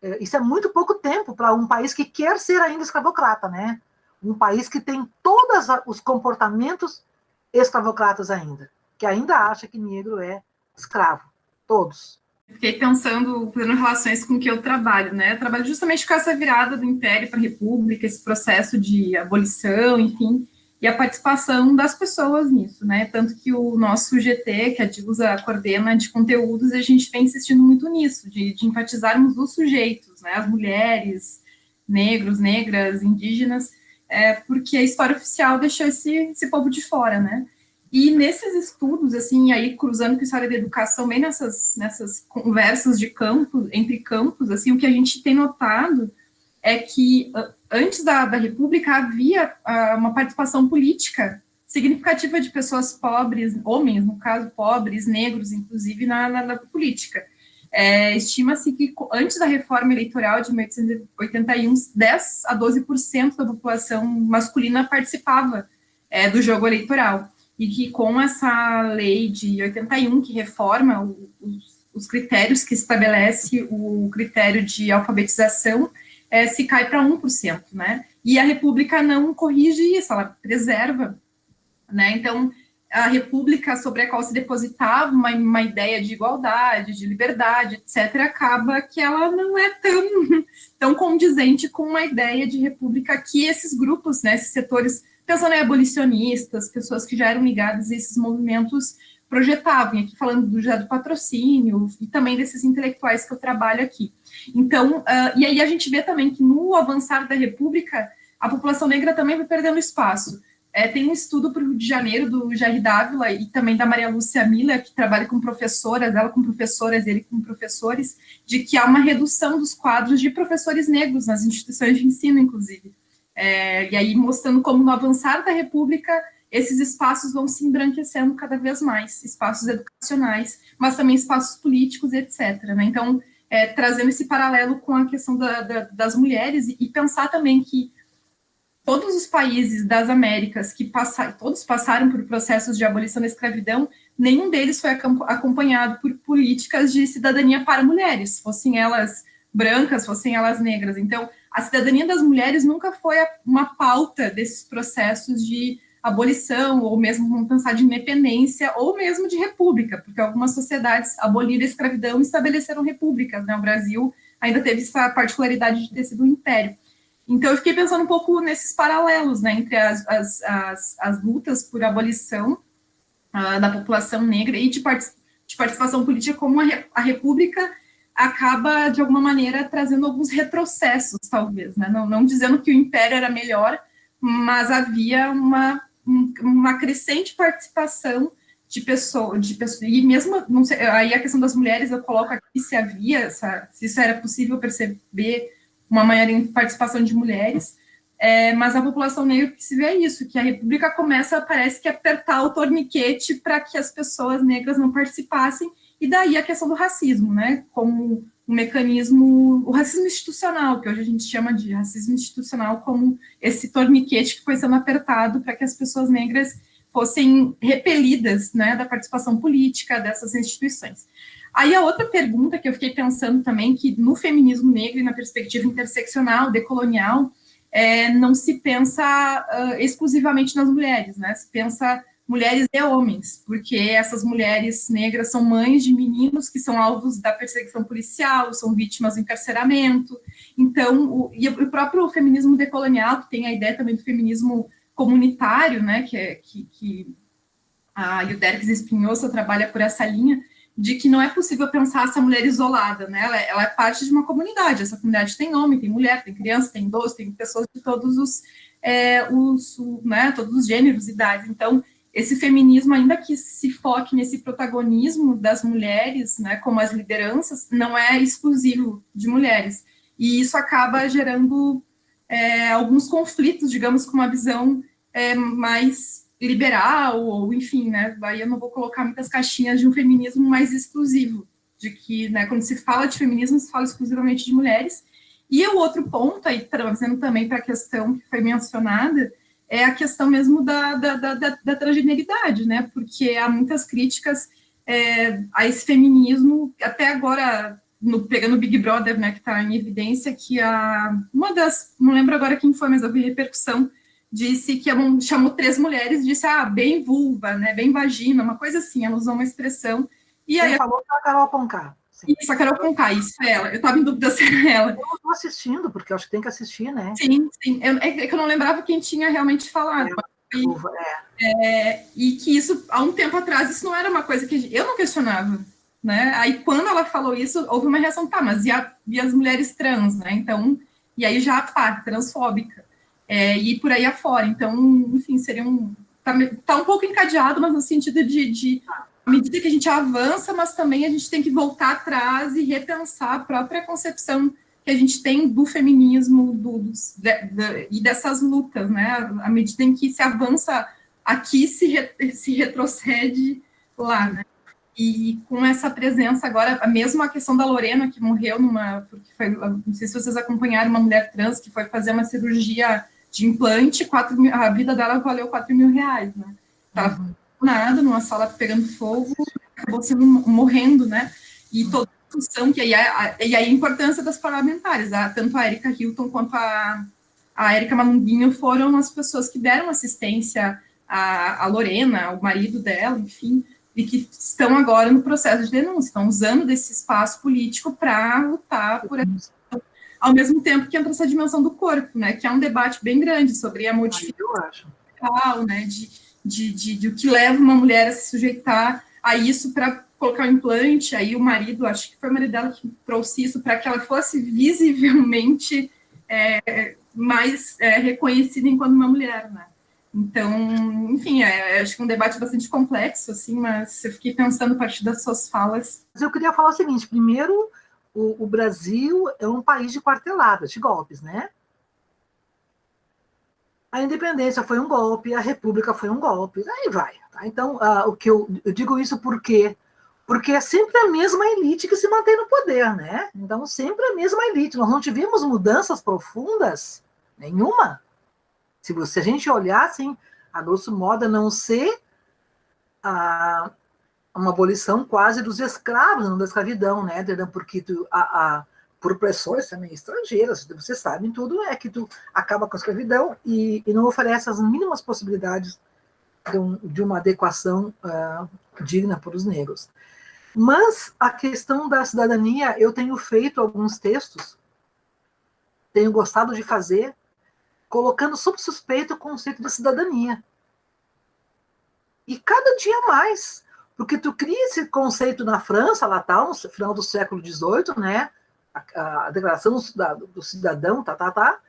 É, isso é muito pouco tempo para um país que quer ser ainda escravocrata, né? Um país que tem todos os comportamentos escravocratas ainda, que ainda acha que negro é escravo, todos. Fiquei pensando, fazendo relações com o que eu trabalho, né? Eu trabalho justamente com essa virada do Império para a República, esse processo de abolição, enfim, e a participação das pessoas nisso, né? Tanto que o nosso GT, que a Dilsa coordena de conteúdos, a gente vem insistindo muito nisso, de, de enfatizarmos os sujeitos, né? As mulheres, negros, negras, indígenas, é, porque a história oficial deixou esse, esse povo de fora, né? E nesses estudos, assim, aí cruzando com a história da educação, bem nessas, nessas conversas de campo, entre campos, assim, o que a gente tem notado é que antes da, da República havia uh, uma participação política significativa de pessoas pobres, homens, no caso, pobres, negros, inclusive, na, na, na política. É, Estima-se que antes da reforma eleitoral de 1881, 10 a 12% da população masculina participava é, do jogo eleitoral. E que com essa lei de 81, que reforma os, os critérios, que estabelece o critério de alfabetização, é, se cai para 1%, né? E a República não corrige isso, ela preserva, né? Então, a República sobre a qual se depositava uma, uma ideia de igualdade, de liberdade, etc., acaba que ela não é tão, [LAUGHS] tão condizente com uma ideia de República que esses grupos, né, esses setores, pensando em abolicionistas, pessoas que já eram ligadas a esses movimentos, projetavam, aqui falando do, já do patrocínio e também desses intelectuais que eu trabalho aqui. Então, uh, e aí a gente vê também que no avançar da República, a população negra também vai perdendo espaço. É, tem um estudo para o Rio de Janeiro do Jair Dávila e também da Maria Lúcia Miller, que trabalha com professoras, ela com professoras, ele com professores, de que há uma redução dos quadros de professores negros nas instituições de ensino, inclusive. É, e aí mostrando como no avançar da República esses espaços vão se embranquecendo cada vez mais, espaços educacionais, mas também espaços políticos, etc. Né? Então, é, trazendo esse paralelo com a questão da, da, das mulheres e, e, pensar também que todos os países das Américas que passaram, todos passaram por processos de abolição da escravidão, nenhum deles foi acompanhado por políticas de cidadania para mulheres, fossem elas brancas, fossem elas negras. Então, a cidadania das mulheres nunca foi uma pauta desses processos de abolição, ou mesmo vamos pensar de independência, ou mesmo de república, porque algumas sociedades aboliram a escravidão e estabeleceram repúblicas, né? O Brasil ainda teve essa particularidade de ter sido um império. Então, eu fiquei pensando um pouco nesses paralelos, né, entre as, as, as, as lutas por abolição uh, da população negra e de, part de participação política, como a, a, República acaba, de alguma maneira, trazendo alguns retrocessos, talvez, né, não, não dizendo que o Império era melhor, mas havia uma, um, uma crescente participação de pessoas, de pessoas, e mesmo, não sei, aí a questão das mulheres, eu coloco aqui se havia, se isso era possível perceber uma maior participação de mulheres, é, mas a população negra que se vê isso, que a República começa, parece que, apertar o torniquete para que as pessoas negras não participassem, e daí a questão do racismo, né, como um mecanismo, o racismo institucional, que hoje a gente chama de racismo institucional, como esse torniquete que foi sendo apertado para que as pessoas negras fossem repelidas, né, da participação política dessas instituições. Aí a outra pergunta que eu fiquei pensando também, que no feminismo negro e na perspectiva interseccional, decolonial, é, não se pensa uh, exclusivamente nas mulheres, né? Se pensa mulheres e homens, porque essas mulheres negras são mães de meninos que são alvos da perseguição policial, são vítimas do encarceramento. Então, o, e o próprio feminismo decolonial, que tem a ideia também do feminismo comunitário, né? Que, é, que, que a Yuderques Espinhosa trabalha por essa linha, de que não é possível pensar essa mulher isolada, né? Ela, é, ela, é parte de uma comunidade. Essa comunidade tem homem, tem mulher, tem criança, tem idoso, tem pessoas de todos os, é, os né, todos os gêneros, idades. Então, esse feminismo, ainda que se foque nesse protagonismo das mulheres, né, como as lideranças, não é exclusivo de mulheres. E isso acaba gerando é, alguns conflitos, digamos, com uma visão é, mais liberal, ou enfim, né, aí eu não vou colocar muitas caixinhas de um feminismo mais exclusivo, de que, né, quando se fala de feminismo, se fala exclusivamente de mulheres, e o outro ponto, aí trazendo também para a questão que foi mencionada, é a questão mesmo da, da, da, da, da transgeneridade, né, porque há muitas críticas é, a esse feminismo, até agora, no, pegando o Big Brother, né, que está em evidência, que a, uma das, não lembro agora quem foi, mas houve repercussão, disse que chamou três mulheres, disse, ah, bem vulva, né, bem vagina, uma coisa assim, ela usou uma expressão. E aí, falou que a Carol Conká. Isso, a Carol Conká, isso é ela. Eu estava em dúvida [LAUGHS] se era ela. Eu estou assistindo, porque eu acho que tem que assistir, né? Sim, sim. Eu, é, é que eu não lembrava quem tinha realmente falado. É, e, é. é. e que isso, há um tempo atrás, isso não era uma coisa que eu não questionava. Né? Aí, quando ela falou isso, houve uma reação, tá, mas e, a, e as mulheres trans, né? Então, e aí já parte transfóbica é, e por aí afora. Então, enfim, seria um. Está tá um pouco encadeado, mas no sentido de, de à medida que a gente avança, mas também a gente tem que voltar atrás e repensar a própria concepção que a gente tem do feminismo do, dos, de, de, e dessas lutas, né? À medida em que se avança aqui, se, re, se retrocede lá, né? E com essa presença agora, a questão da Lorena, que morreu numa. Porque foi, não sei se vocês acompanharam uma mulher trans que foi fazer uma cirurgia de implante, 4 mil, a vida dela valeu 4 mil reais, né? Uhum. Nada, numa sala pegando fogo, acabou sendo morrendo, né? E toda a discussão, que aí, a, e aí a importância das parlamentares, a, tanto a Erika Hilton quanto a, a Erika Manunguinho foram as pessoas que deram assistência à, à Lorena, o marido dela, enfim, e que estão agora no processo de denúncia, estão usando desse espaço político para lutar por essa ao mesmo tempo que entra essa dimensão do corpo, né, que é um debate bem grande sobre a modificação, né, de, de, de, de o que leva uma mulher a se sujeitar a isso para colocar o um implante, aí o marido, acho que foi o marido dela que trouxe isso para que ela fosse visivelmente é, mais é, reconhecida enquanto uma mulher, né. Então, enfim, é, acho que é um debate bastante complexo, assim, mas eu fiquei pensando a partir das suas falas. Eu queria falar o seguinte, primeiro, o, o Brasil é um país de quarteladas, de golpes, né? A independência foi um golpe, a república foi um golpe, aí vai. Tá? Então, uh, o que eu, eu, digo isso por quê? Porque é sempre a mesma elite que se mantém no poder, né? Então, sempre a mesma elite. Nós não tivemos mudanças profundas, nenhuma. Se, você, se a gente olhar, assim, a nosso modo, a não ser a, uma abolição quase dos escravos, não da escravidão, né, porque tu, a, a, por pressões também estrangeiras, vocês sabem tudo, é que tu acaba com a escravidão e, e não oferece as mínimas possibilidades de, um, de uma adequação uh, digna para os negros. Mas a questão da cidadania, eu tenho feito alguns textos, tenho gostado de fazer, colocando sob suspeito o conceito de cidadania. E cada dia mais, porque tu cria esse conceito na França, lá tal, no final do século XVIII, né? A, a declaração do, do, cidadão, tá, tá, tá.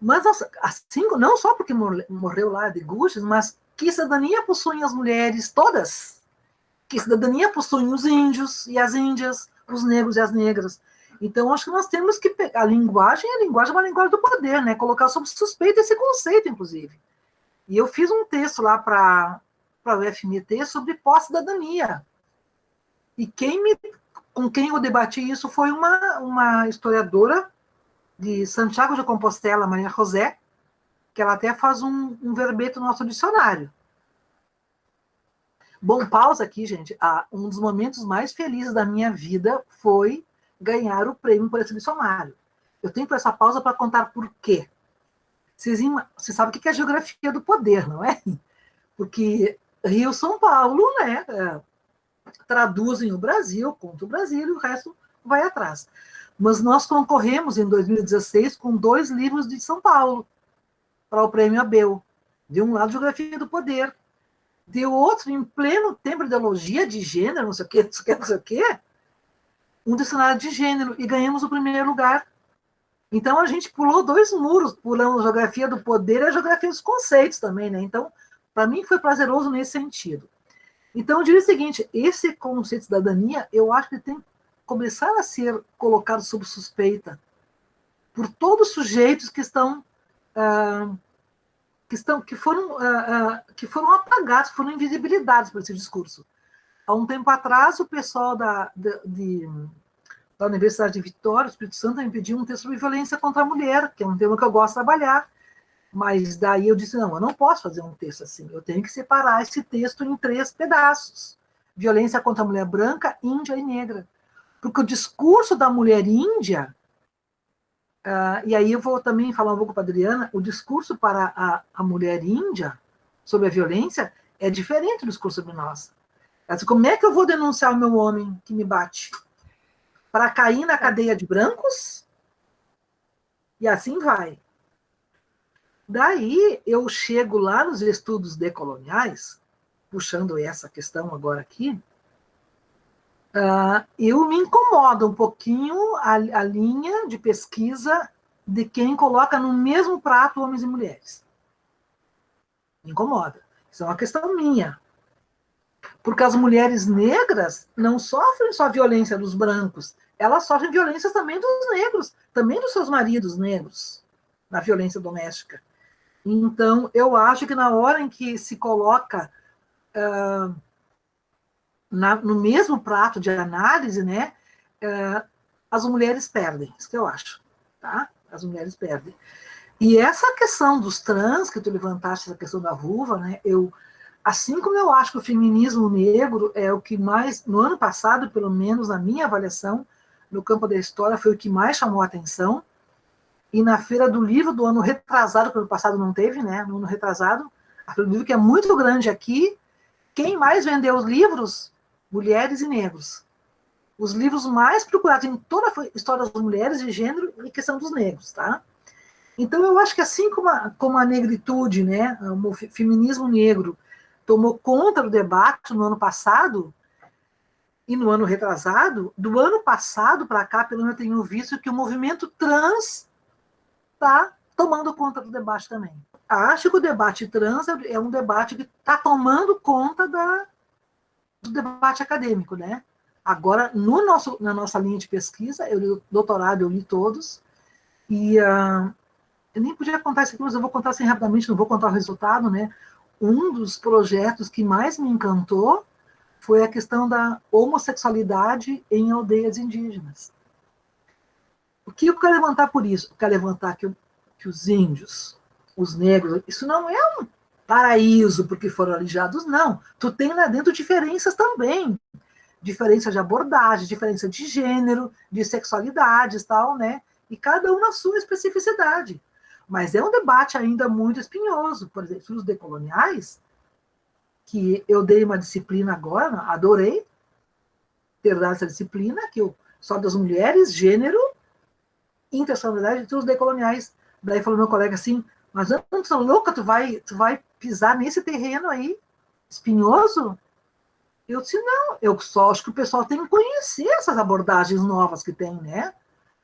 Mas assim, não só porque morreu lá de Gushes, mas que cidadania possuem as mulheres todas? Que cidadania possuem os índios e as índias, os negros e as negras? Então, acho que nós temos que pegar a linguagem, a linguagem é uma linguagem do poder, né? Colocar sob suspeita esse conceito, inclusive. E eu fiz um texto lá para o FMT sobre pós-cidadania. E quem me, com quem eu debati isso foi uma, uma historiadora de Santiago de Compostela, Maria José, que ela até faz um, um verbete no nosso dicionário. Bom, pausa aqui, gente. Ah, um dos momentos mais felizes da minha vida foi ganhar o prêmio por esse dicionário. Eu tenho essa pausa para contar por quê. Vocês, vocês sabem o que é a geografia do poder, não é? Porque Rio São Paulo, né? Traduzem o Brasil, conta o Brasil e o resto vai atrás. Mas nós concorremos em 2016 com dois livros de São Paulo para o Prêmio Abel. De um lado, Geografia do Poder. De outro, em pleno tempo de ideologia de gênero, não sei o quê, [LAUGHS] não sei o quê, não sei o quê, um dicionário de gênero, e ganhamos o primeiro lugar. Então, a gente pulou dois muros, pulando a Geografia do Poder e a Geografia dos Conceitos também, né? Então, para mim foi prazeroso nesse sentido. Então, eu diria o seguinte, esse conceito de cidadania, eu acho que tem que começar a ser colocado sob suspeita por todos os sujeitos que estão ah, que estão que foram ah, ah, que foram apagados, foram invisibilizados por esse discurso. Há um tempo atrás, o pessoal da, de, da Universidade de Vitória, Espírito Santo, me pediu um texto sobre violência contra a mulher, que é um tema que eu gosto de trabalhar, mas daí eu disse, não, eu não posso fazer um texto assim, eu tenho que separar esse texto em três pedaços. Violência contra a mulher branca, índia e negra. Porque o discurso da mulher índia, uh, e aí eu vou também falar um pouco para a Adriana, o discurso para a, a mulher índia sobre a violência é diferente do discurso sobre nós. Ela como é que eu vou denunciar o meu homem que me bate? Para cair na cadeia de brancos? E assim vai. Daí eu chego lá nos estudos decoloniais, puxando essa questão agora aqui, uh, eu me incomodo um pouquinho a, a linha de pesquisa de quem coloca no mesmo prato homens e mulheres. Me incomoda. Isso é uma questão minha. Porque as mulheres negras não sofrem só violência dos brancos, elas sofrem violências também dos negros, também dos seus maridos negros, na violência doméstica. Então, eu acho que na hora em que se coloca uh, na, no mesmo prato de análise, né, uh, as mulheres perdem, isso que eu acho, tá? As mulheres perdem. E essa questão dos trans, que tu levantaste, essa questão da vulva, né, eu, assim como eu acho que o feminismo negro é o que mais, no ano passado, pelo menos na minha avaliação, no campo da história, foi o que mais chamou a atenção, e na Feira do Livro do ano retrasado, que ano passado não teve, né? No ano retrasado, a Feira do Livro, que é muito grande aqui, quem mais vendeu os livros? Mulheres e negros. Os livros mais procurados em toda a história das mulheres e gênero e questão dos negros, tá? Então, eu acho que assim como a, como a negritude, né, o feminismo negro, tomou conta do debate no ano passado, e no ano retrasado, do ano passado para cá, pelo menos eu tenho visto que o movimento trans está tomando conta do debate também. Acho que o debate trans é um debate que está tomando conta da, do debate acadêmico, né? Agora, no nosso, na nossa linha de pesquisa, eu li doutorado, eu li todos, e uh, eu nem podia contar isso aqui, mas eu vou contar assim rapidamente, não vou contar o resultado, né? Um dos projetos que mais me encantou foi a questão da homossexualidade em aldeias indígenas. O que eu quero levantar por isso? Eu quero levantar que, que os índios, os negros, isso não é um paraíso porque foram alijados, não. Tu tem lá dentro diferenças também. Diferença de abordagem, diferença de gênero, de sexualidades, tal, né? E cada um na sua especificidade. Mas é um debate ainda muito espinhoso. Por exemplo, os decoloniais, que eu dei uma disciplina agora, adorei, ter dado essa disciplina, que eu, só das mulheres, gênero, interseccionalidade e estudos decoloniais. Daí falou meu colega assim, mas antes, louca, tu vai, tu vai pisar nesse terreno aí, espinhoso? Eu disse, não, eu só acho que o pessoal tem que conhecer essas abordagens novas que tem, né?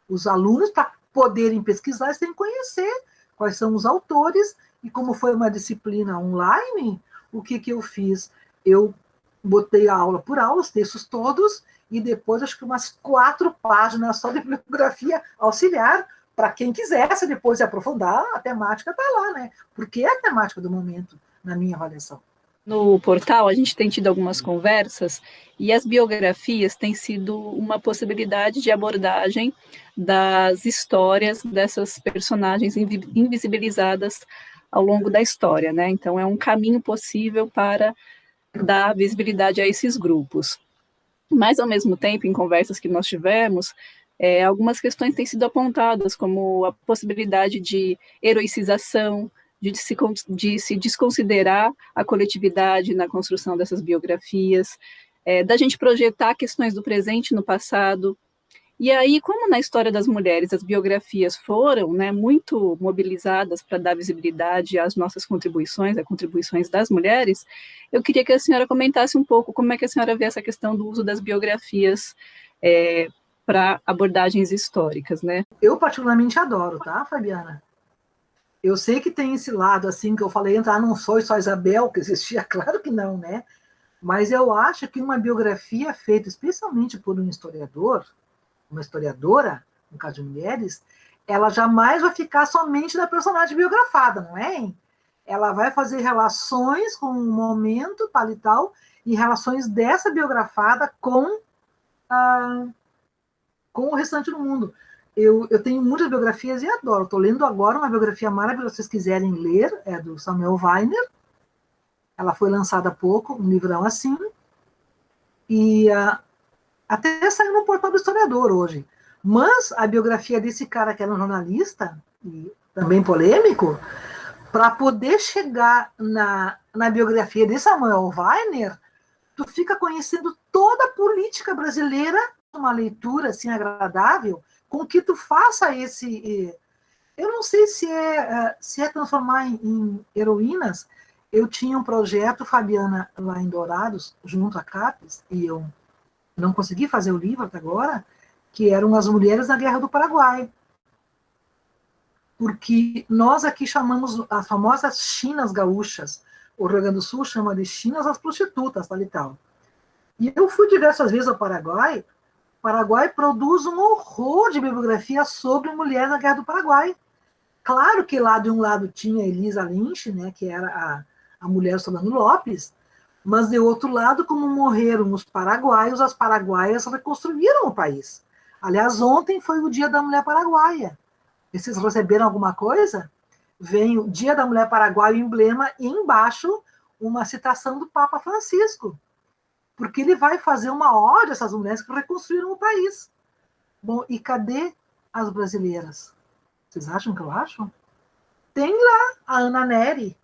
Os alunos, para poderem pesquisar, eles têm que conhecer quais são os autores, e como foi uma disciplina online, o que, que eu fiz? Eu botei a aula por aula, os textos todos, e depois acho que umas quatro páginas só de bibliografia auxiliar, para quem quisesse depois aprofundar, a temática está lá, né? Porque é a temática do momento, na minha avaliação. No portal, a gente tem tido algumas conversas e as biografias têm sido uma possibilidade de abordagem das histórias dessas personagens invisibilizadas ao longo da história, né? Então, é um caminho possível para dar visibilidade a esses grupos. Mas, ao mesmo tempo, em conversas que nós tivemos, é, algumas questões têm sido apontadas, como a possibilidade de heroicização, de se, de se desconsiderar a coletividade na construção dessas biografias, é, da gente projetar questões do presente no passado, e aí, como na história das mulheres as biografias foram né, muito mobilizadas para dar visibilidade às nossas contribuições, às contribuições das mulheres, eu queria que a senhora comentasse um pouco como é que a senhora vê essa questão do uso das biografias é, para abordagens históricas, né? Eu particularmente adoro, tá, Fabiana? Eu sei que tem esse lado, assim, que eu falei, entrar não sou só Isabel, que existia, [LAUGHS] claro que não, né? Mas eu acho que uma biografia feita especialmente por um historiador, uma historiadora, no caso de mulheres, ela jamais vai ficar somente na personagem biografada, não é? Ela vai fazer relações com o momento, tal e tal, e relações dessa biografada com, ah, com o restante do mundo. Eu, eu tenho muitas biografias e adoro. Estou lendo agora uma biografia maravilhosa, se vocês quiserem ler, é do Samuel Weiner. Ela foi lançada há pouco, um livrão assim. E uh, até saiu no portal do historiador hoje. Mas a biografia desse cara, que era um jornalista, e também polêmico, para poder chegar na, na biografia de Samuel Weiner, tu fica conhecendo toda a política brasileira, uma leitura assim agradável, com que tu faça esse. Eu não sei se é, é se é transformar em, em heroínas. Eu tinha um projeto, Fabiana, lá em Dourados, junto a CAPES, e eu não consegui fazer o livro até agora, que eram as mulheres na Guerra do Paraguai. Porque nós aqui chamamos as famosas chinas gaúchas, o Rio Grande do Sul chama de chinas as prostitutas, tal e tal. E eu fui diversas vezes ao Paraguai, o Paraguai produz um horror de bibliografia sobre mulher na Guerra do Paraguai. Claro que lá de um lado tinha Elisa Lynch, né, que era a, a mulher Solano Lopes, mas, de outro lado, como morreram os paraguaios, as paraguaias reconstruíram o país. Aliás, ontem foi o Dia da Mulher Paraguaia. Vocês receberam alguma coisa? Vem o Dia da Mulher Paraguaia, o emblema, e embaixo uma citação do Papa Francisco. Porque ele vai fazer uma ode a essas mulheres que reconstruíram o país. Bom, e cadê as brasileiras? Vocês acham que eu acho? Tem lá a Ana Neri,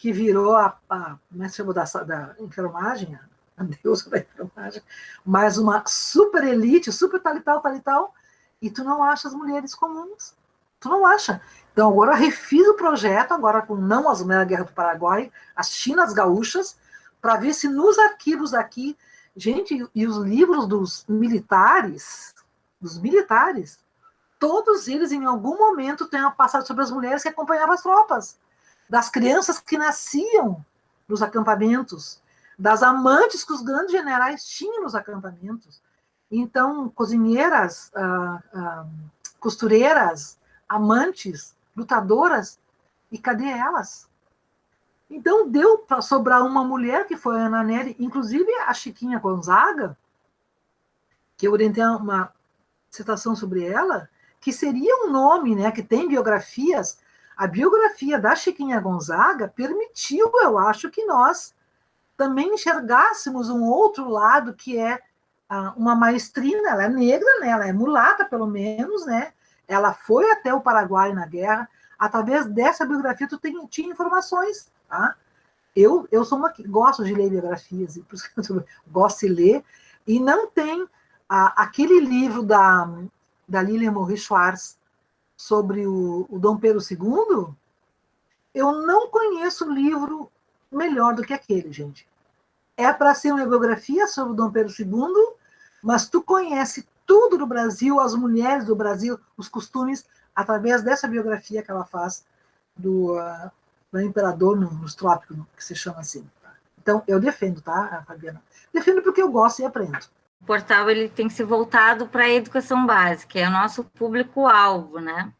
que virou a, a como é que chama da, da enfermagem, a deusa da enfermagem, mais uma super elite, super tal e tal, tal e tal, e tu não acha as mulheres comuns. Tu não acha. Então agora refiz o projeto, agora com não as mulheres da Guerra do Paraguai, as chinas gaúchas, para ver se nos arquivos aqui, gente, e os livros dos militares, dos militares, todos eles em algum momento uma passagem sobre as mulheres que acompanhavam as tropas das crianças que nasciam nos acampamentos, das amantes que os grandes generais tinham nos acampamentos. Então, cozinheiras, ah, ah, costureiras, amantes, lutadoras, e cadê elas? Então, deu para sobrar uma mulher, que foi a Ana Nery, inclusive a Chiquinha Gonzaga, que eu orientei uma citação sobre ela, que seria um nome, né, que tem biografias a biografia da Chiquinha Gonzaga permitiu, eu acho, que nós também enxergássemos um outro lado que é ah, uma maestrina, ela é negra, né? ela é mulata, pelo menos, né? Ela foi até o Paraguai na guerra. Através dessa biografia, tu tem, tinha informações, tá? Eu, eu sou uma que gosto de ler biografias, [LAUGHS] gosto de ler, E não tem a, aquele livro da, da Lilian Morris Schwartz sobre o, o Dom Pedro II, eu não conheço livro melhor do que aquele, gente. É para ser uma biografia sobre o Dom Pedro II, mas tu conhece tudo do Brasil, as mulheres do Brasil, os costumes, através dessa biografia que ela faz do, uh, do imperador nos trópicos, que se chama assim. Então, eu defendo, tá, Fabiana? Defendo porque eu gosto e aprendo. O portal ele tem que ser voltado para a educação básica, é o nosso público-alvo, né?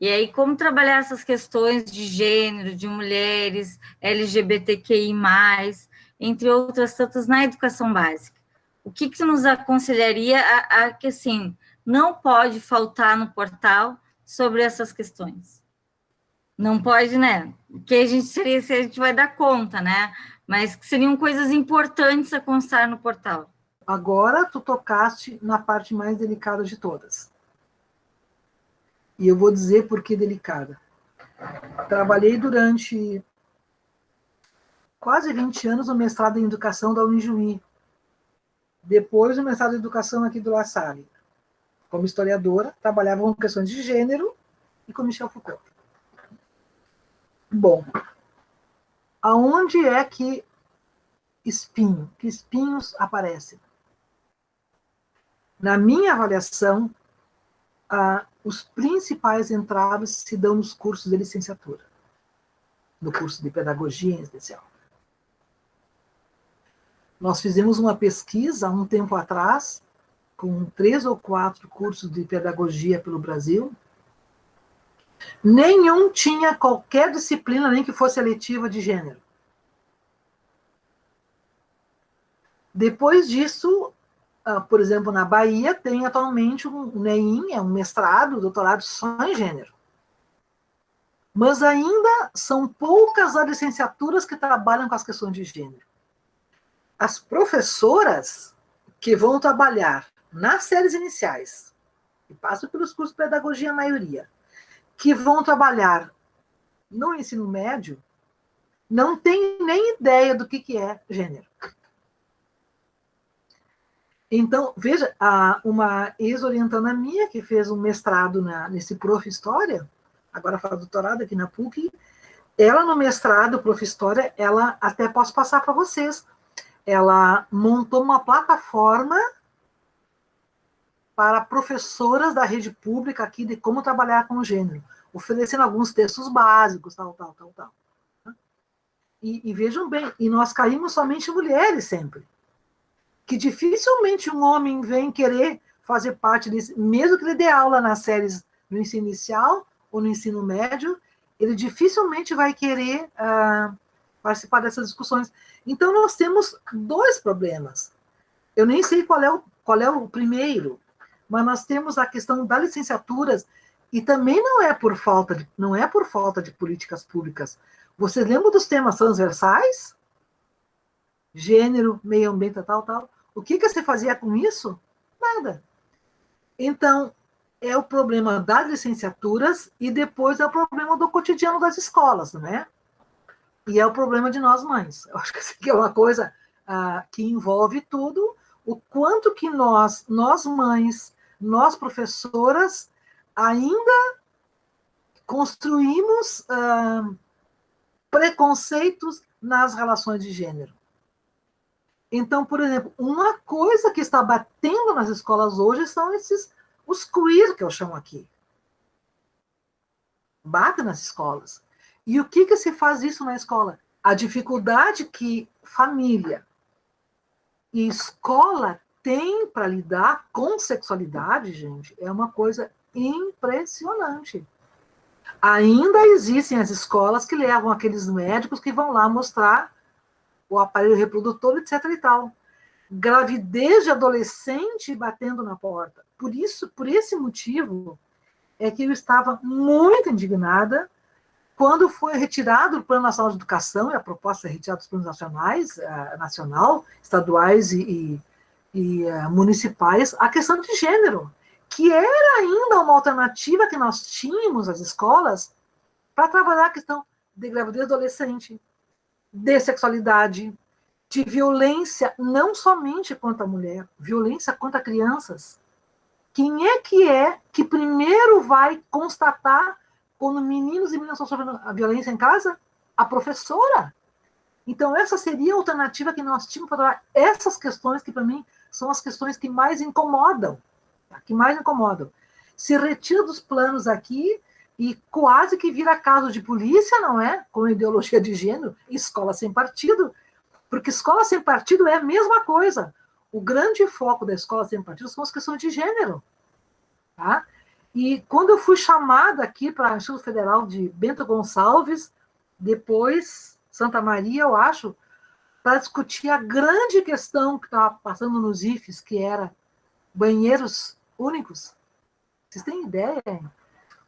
E aí, como trabalhar essas questões de gênero, de mulheres, LGBTQI+, entre outras tantas, na educação básica? O que, que nos aconselharia a, a que, assim, não pode faltar no portal sobre essas questões? Não pode, né? Que a gente seria, se a gente vai dar conta, né? Mas que seriam coisas importantes a constar no portal. Agora tu tocaste na parte mais delicada de todas e eu vou dizer por que delicada. Trabalhei durante quase 20 anos no mestrado em educação da Unijuí. Depois no mestrado em educação aqui do La Salle. Como historiadora, trabalhava com questões de gênero e com Michel Foucault. Bom, aonde é que espinho, que espinhos aparecem? Na minha avaliação, a os principais entraves se dão nos cursos de licenciatura, no curso de pedagogia em especial. Nós fizemos uma pesquisa há um tempo atrás, com três ou quatro cursos de pedagogia pelo Brasil. Nenhum tinha qualquer disciplina, nem que fosse eletiva de gênero. Depois disso, ah, por exemplo, na Bahia, tem atualmente um NEIM, é um mestrado, doutorado só em gênero. Mas ainda são poucas as licenciaturas que trabalham com as questões de gênero. As professoras que vão trabalhar nas séries iniciais, que passam pelos cursos de pedagogia, a maioria, que vão trabalhar no ensino médio, não tem nem ideia do que, que é gênero. Então, veja, uma ex-orientanda minha, que fez um mestrado na, nesse Prof. História, agora faz doutorado aqui na PUC, ela no mestrado, Prof. História, ela até posso passar para vocês, ela montou uma plataforma para professoras da rede pública aqui de como trabalhar com gênero, oferecendo alguns textos básicos, tal, tal, tal, tal. E, e vejam bem, e nós caímos somente mulheres sempre que dificilmente um homem vem querer fazer parte desse, mesmo que ele dê aula nas séries no ensino inicial ou no ensino médio, ele dificilmente vai querer uh, participar dessas discussões. Então, nós temos dois problemas. Eu nem sei qual é, o, qual é o primeiro, mas nós temos a questão das licenciaturas, e também não é por falta de, não é por falta de políticas públicas. Vocês lembram dos temas transversais? Gênero, meio ambiente, tal, tal. O que, que você fazia com isso? Nada. Então, é o problema das licenciaturas e depois é o problema do cotidiano das escolas, né? E é o problema de nós mães. Eu acho que isso aqui é uma coisa ah, que envolve tudo, o quanto que nós, nós mães, nós professoras, ainda construímos ah, preconceitos nas relações de gênero. Então, por exemplo, uma coisa que está batendo nas escolas hoje são esses, os queer, que eu chamo aqui. Bate nas escolas. E o que, que se faz isso na escola? A dificuldade que família e escola tem para lidar com sexualidade, gente, é uma coisa impressionante. Ainda existem as escolas que levam aqueles médicos que vão lá mostrar o aparelho reprodutor, etc. e tal. Gravidez de adolescente batendo na porta. Por isso, por esse motivo, é que eu estava muito indignada quando foi retirado o Plano Nacional de Educação, e a proposta é retirar dos planos nacionais, uh, nacional, estaduais e, e, e uh, municipais, a questão de gênero, que era ainda uma alternativa que nós tínhamos, as escolas, para trabalhar a questão de gravidez adolescente, de sexualidade, de violência não somente contra a mulher, violência contra crianças. Quem é que é que primeiro vai constatar quando meninos e meninas estão sofrendo a violência em casa? A professora. Então, essa seria a alternativa que nós tínhamos para trabalhar essas questões que, para mim, são as questões que mais incomodam. Tá? Que mais incomodam. Se retira dos planos aqui e quase que vira caso de polícia, não é? Com ideologia de gênero, escola sem partido, porque escola sem partido é a mesma coisa. O grande foco da escola sem partido são as questões de gênero. Tá? E quando eu fui chamada aqui para o Instituto Federal de Bento Gonçalves, depois Santa Maria, eu acho, para discutir a grande questão que estava passando nos IFES, que era banheiros únicos. Vocês têm ideia? Hein?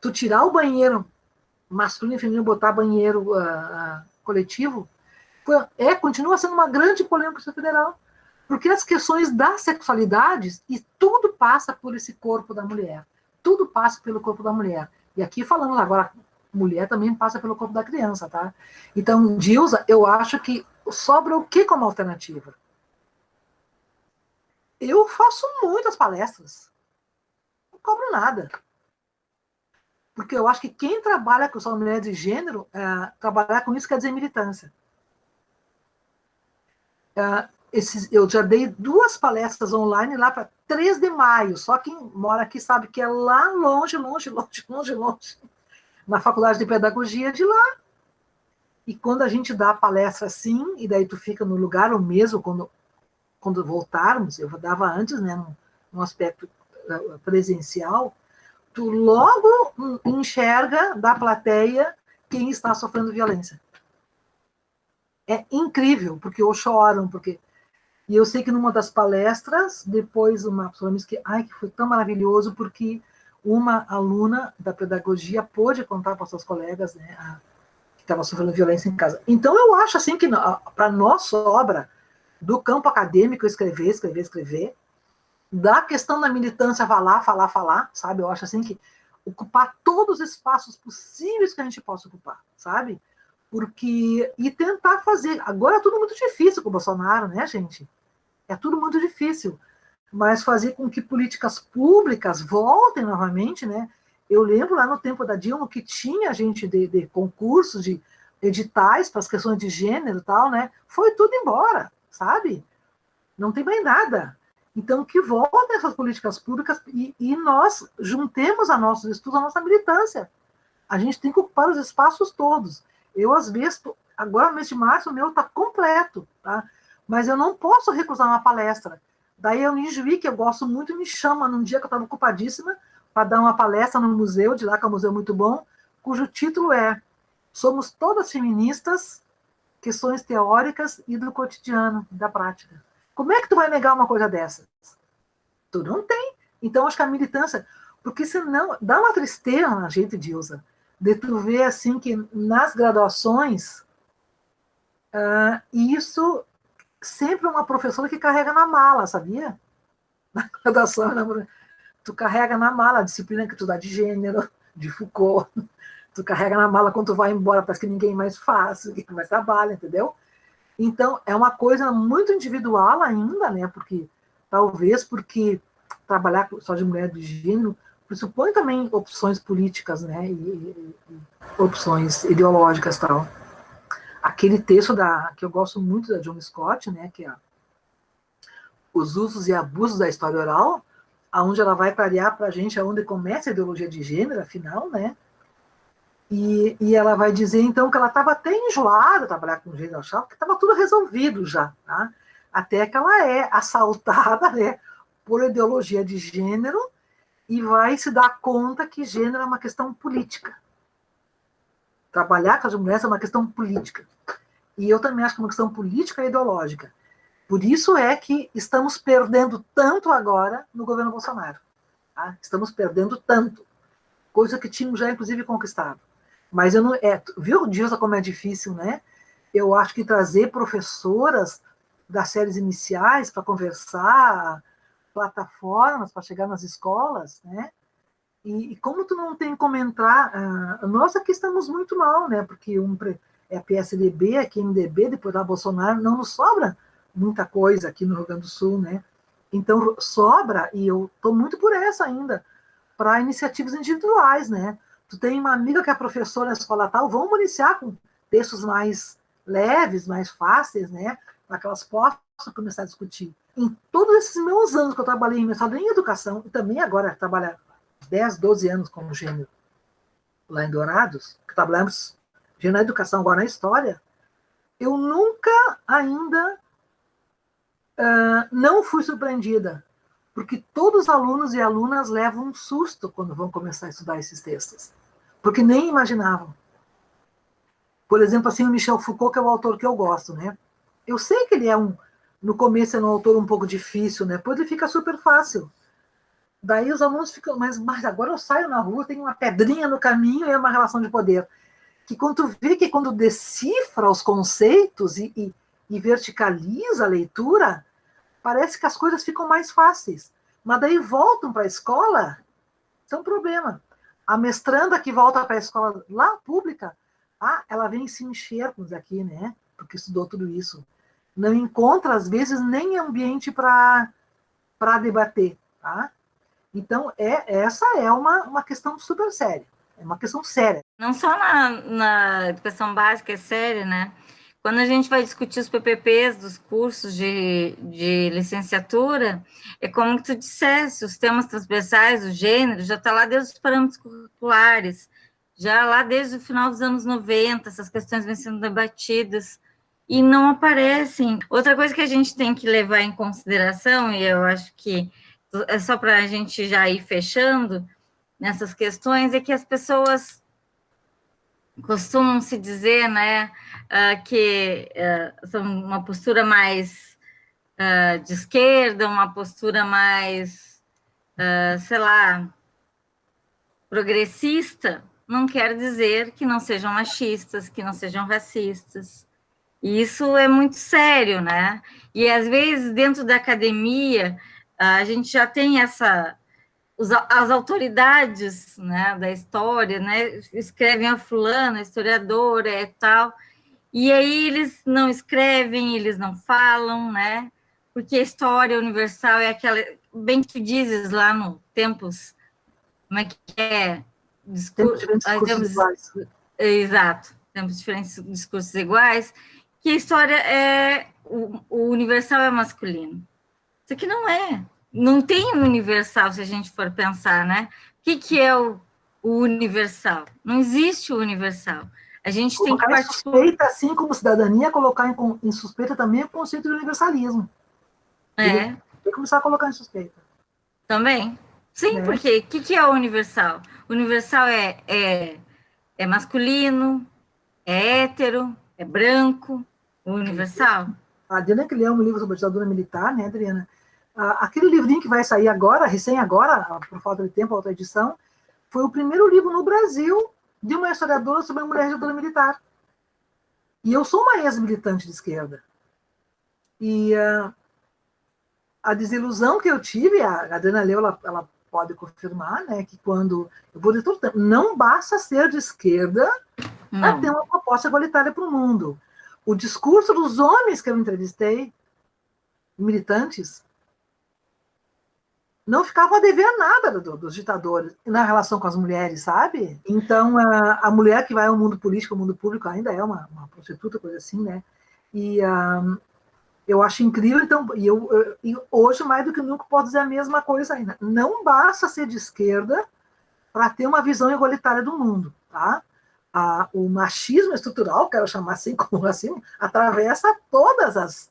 Tu tirar o banheiro masculino e feminino, botar banheiro uh, coletivo, foi, é, continua sendo uma grande polêmica federal. Porque as questões das sexualidades, e tudo passa por esse corpo da mulher. Tudo passa pelo corpo da mulher. E aqui falamos agora, mulher também passa pelo corpo da criança, tá? Então, Dilsa, eu acho que sobra o que como alternativa? Eu faço muitas palestras. Não cobro nada. Porque eu acho que quem trabalha com sua mulher de gênero, é, trabalhar com isso quer dizer militância. É, esses, eu já dei duas palestras online lá para 3 de maio, só quem mora aqui sabe que é lá longe, longe, longe, longe, longe, na Faculdade de Pedagogia de lá. E quando a gente dá a palestra assim, e daí tu fica no lugar, ou mesmo quando, quando voltarmos, eu dava antes, né, num, aspecto eh, presencial, tu logo enxerga da plateia quem está sofrendo violência. É incrível, porque ou choram, porque e eu sei que numa das palestras, depois uma pessoa me disse que, ai, que foi tão maravilhoso, porque uma aluna da pedagogia pôde contar para seus colegas, né, a, que estava sofrendo violência em casa. Então eu acho assim que para nós sobra do campo acadêmico escrever, escrever, escrever, da questão da militância falar, falar, falar, sabe? Eu acho assim que ocupar todos os espaços possíveis que a gente possa ocupar, sabe? Porque e tentar fazer. Agora é tudo muito difícil com o Bolsonaro, né, gente? É tudo muito difícil. Mas fazer com que políticas públicas voltem novamente, né? Eu lembro lá no tempo da Dilma que tinha gente de, de concursos, de editais para as questões de gênero e tal, né? Foi tudo embora, sabe? Não tem mais nada. Então, que voltem essas políticas públicas e, e nós juntemos a nossos estudos, a nossa militância. A gente tem que ocupar os espaços todos. Eu, às vezes, agora no mês de março, o meu está completo, tá? mas eu não posso recusar uma palestra. Daí a Unijuí, que eu gosto muito, me chama num dia que eu estava ocupadíssima para dar uma palestra no museu, de lá que é um museu muito bom, cujo título é Somos Todas Feministas, Questões Teóricas e do Cotidiano, da Prática. Como é que tu vai negar uma coisa dessas? Tu não tem. Então, acho que a militância... Porque senão, dá uma tristeza na gente, Dilsa, de tu ver, assim, que nas graduações, uh, isso sempre uma professora que carrega na mala, sabia? [LAUGHS] Na graduação, tu carrega na mala a disciplina que tu dá de gênero, de Foucault, [LAUGHS] tu carrega na mala quando tu vai embora, parece que ninguém mais faz, [LAUGHS] ninguém mais trabalha, entendeu? Então, é uma coisa muito individual ainda, né? Porque, talvez porque trabalhar só de mulher de gênero pressupõe também opções políticas, né? E, e, e opções ideológicas tal aquele texto da, que eu gosto muito da John Scott, né, que é Os Usos e Abusos da História Oral, aonde ela vai clarear para a gente aonde começa a ideologia de gênero, afinal, né? E, e ela vai dizer, então, que ela estava até enjoada de trabalhar com gênero, achava que estava tudo resolvido já, tá? Até que ela é assaltada, né, por ideologia de gênero e vai se dar conta que gênero é uma questão política, Trabalhar com as mulheres é uma questão política. E eu também acho que é uma questão política e ideológica. Por isso é que estamos perdendo tanto agora no governo Bolsonaro. Tá? Estamos perdendo tanto. Coisa que tínhamos já, inclusive, conquistado. Mas eu não. É, viu, Dilsa, como é difícil, né? Eu acho que trazer professoras das séries iniciais para conversar, plataformas para chegar nas escolas, né? E, e, como tu não tem como entrar, uh, nós aqui estamos muito mal, né? Porque um, é PSDB, aqui MDB, depois da Bolsonaro, não nos sobra muita coisa aqui no Rio Grande do Sul, né? Então, sobra, e eu estou muito por essa ainda, para iniciativas individuais, né? Tu tem uma amiga que é professora na escola tal, vamos iniciar com textos mais leves, mais fáceis, né? Para que elas possam começar a discutir. Em todos esses meus anos que eu trabalhei em mestrado em educação, e também agora trabalhar 10, 12 anos como gênero lá em Dourados, que trabalhamos gênero na educação, agora na história, eu nunca ainda uh, não fui surpreendida, porque todos os alunos e alunas levam um susto quando vão começar a estudar esses textos, porque nem imaginavam. Por exemplo, assim, o Michel Foucault, que é o autor que eu gosto, né? Eu sei que ele é um, no começo é um autor um pouco difícil, né? Depois ele fica super fácil. Daí os alunos ficam, mas, mas agora eu saio na rua, tem uma pedrinha no caminho e é uma relação de poder. Que quando tu vê que quando decifra os conceitos e, e, e verticaliza a leitura, parece que as coisas ficam mais fáceis. Mas daí voltam para a escola, isso é um problema. A mestranda que volta para a escola lá pública, ah, ela vem se encher, com aqui, né? Porque estudou tudo isso. Não encontra, às vezes, nem ambiente para debater, tá? Então, é, essa é uma, uma questão super séria. É uma questão séria. Não só na, na educação básica é séria, né? Quando a gente vai discutir os PPPs dos cursos de, de licenciatura, é como tu dissesse, os temas transversais, o gênero, já está lá desde os parâmetros curriculares, já lá desde o final dos anos 90, essas questões vêm sendo debatidas e não aparecem. Outra coisa que a gente tem que levar em consideração, e eu acho que é só para a gente já ir fechando nessas questões, é que as pessoas costumam se dizer, né, uh, que uh, são uma postura mais uh, de esquerda, uma postura mais, sei lá, progressista, não quer dizer que não sejam machistas, que não sejam racistas. E isso é muito sério, né? E às vezes dentro da academia a gente já tem essa as autoridades né, da história, né, escrevem a fulana, historiadora e tal, e aí eles não escrevem, eles não falam, né, porque a história universal é aquela, bem que dizes lá no Tempos, como é que é? Discur tempos iguais. Exato, tempos diferentes discursos iguais, que a história é, o, o universal é masculino. Isso aqui não é, não tem um universal, se a gente for pensar, né? O que, que é o, o universal? Não existe o universal. A gente colocar tem que partir... suspeita, assim como cidadania, colocar em, em, suspeita também o conceito de universalismo. É. Tem que começar a colocar em suspeita. Também. Sim, é. porque o que, que é o universal? O universal é, é, é masculino, é hétero, é branco, o universal. A Adriana que leu um livro sobre a ditadura militar, né, Adriana? Aquele livrinho que vai sair agora, recém agora, por falta de tempo, outra edição, foi o primeiro livro no Brasil de uma historiadora sobre a mulher ditadura militar. E eu sou uma ex-militante de esquerda. E uh, a desilusão que eu tive, a Adriana Leu, ela, ela, pode confirmar, né, que quando, eu vou dizer não basta ser de esquerda para ter uma proposta igualitária para o mundo. O discurso dos homens que eu entrevistei, militantes, não ficavam a dever nada do, dos ditadores na relação com as mulheres, sabe? Então, a, a mulher que vai ao mundo político, ao mundo público, ainda é uma, uma prostituta, coisa assim, né? E um, eu acho incrível, então, e eu, eu, e hoje, mais do que nunca, posso dizer a mesma coisa ainda. Não basta ser de esquerda para ter uma visão igualitária do mundo, tá? A, o machismo estrutural, quero chamar assim [LAUGHS] como racismo, atravessa todas as,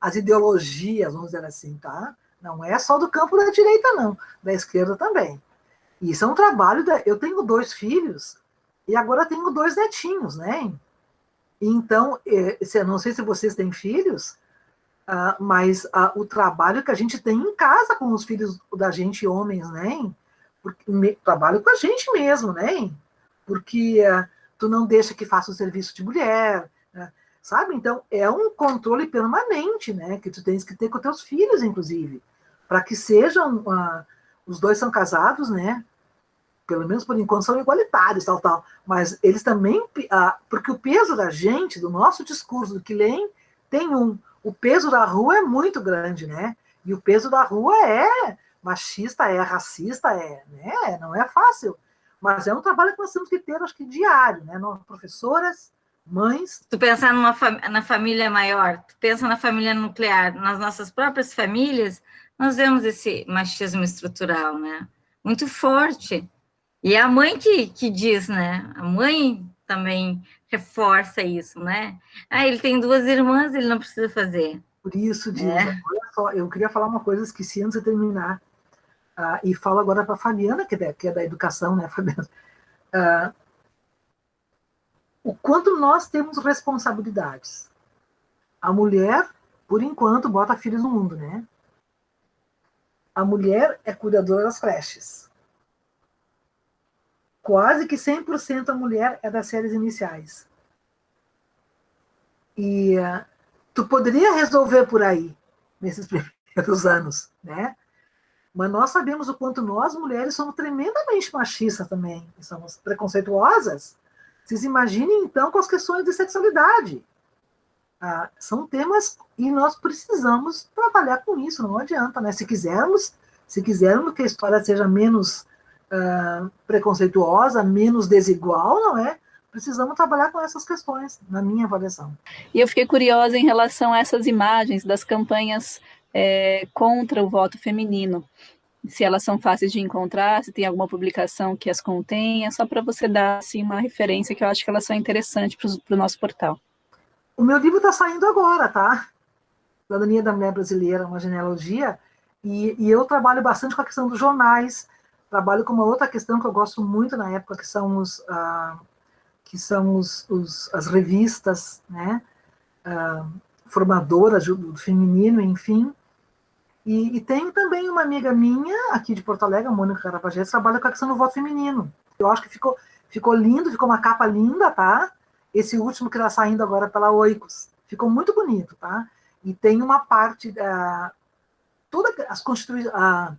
as ideologias, vamos dizer assim, tá? Não é só do campo da direita, não, da esquerda também. Isso é um trabalho. Da... Eu tenho dois filhos e agora tenho dois netinhos, né? Então, é, não sei se vocês têm filhos, uh, mas uh, o trabalho que a gente tem em casa com os filhos da gente, homens, né? Trabalho com a gente mesmo, né? Porque uh, tu não deixa que faça o serviço de mulher, né? sabe? Então, é um controle permanente, né? Que tu tens que ter com teus filhos, inclusive para que sejam, uh, os dois são casados, né? Pelo menos por enquanto são igualitários, tal, tal. Mas eles também, uh, porque o peso da gente, do nosso discurso, do que leem, tem um, o peso da rua é muito grande, né? E o peso da rua é machista, é racista, é, né? Não é fácil. Mas é um trabalho que nós temos que ter, acho que diário, né? Nós, professoras, mães. Tu pensar numa na família maior, tu pensa na família nuclear, nas nossas próprias famílias, nós vemos esse machismo estrutural, né? Muito forte. E é a mãe que, que diz, né? A mãe também reforça isso, né? Ah, ele tem duas irmãs, ele não precisa fazer. Por isso, Dina, é. olha só, eu queria falar uma coisa, esqueci antes de terminar, uh, e falo agora para a Fabiana, que é, que é da educação, né, [LAUGHS] Fabiana? Uh, o quanto nós temos responsabilidades. A mulher, por enquanto, bota filhos no mundo, né? A mulher é cuidadora das creches. Quase que 100% a mulher é das séries iniciais. E uh, tu poderia resolver por aí, nesses [LAUGHS] primeiros anos, né? Mas nós sabemos o quanto nós, mulheres, somos tremendamente machistas também, somos preconceituosas, vocês imaginem, então, com as questões de sexualidade. Ah, são temas e nós precisamos trabalhar com isso, não adianta, né? Se quisermos, se quisermos que a história seja menos ah, preconceituosa, menos desigual, não é? Precisamos trabalhar com essas questões, na minha avaliação. E eu fiquei curiosa em relação a essas imagens das campanhas é, contra o voto feminino se elas são fáceis de encontrar, se tem alguma publicação que as contenha, só para você dar assim, uma referência que eu acho que elas são interessantes para o nosso portal. O meu livro está saindo agora, tá? Cidadania da Mulher Brasileira, uma genealogia, e, e, eu trabalho bastante com a questão dos jornais, trabalho com uma outra questão que eu gosto muito na época, que são, os, ah, que são os, os, as revistas, né, ah, formadoras do, do feminino, enfim, e, e tenho também uma amiga minha, aqui de Porto Alegre, a Mônica Carapagés, trabalha com a questão do voto feminino. Eu acho que ficou, ficou lindo, ficou uma capa linda, tá? Esse último que está saindo agora pela Oicos. Ficou muito bonito, tá? E tem uma parte, uh, todas as constitui uh,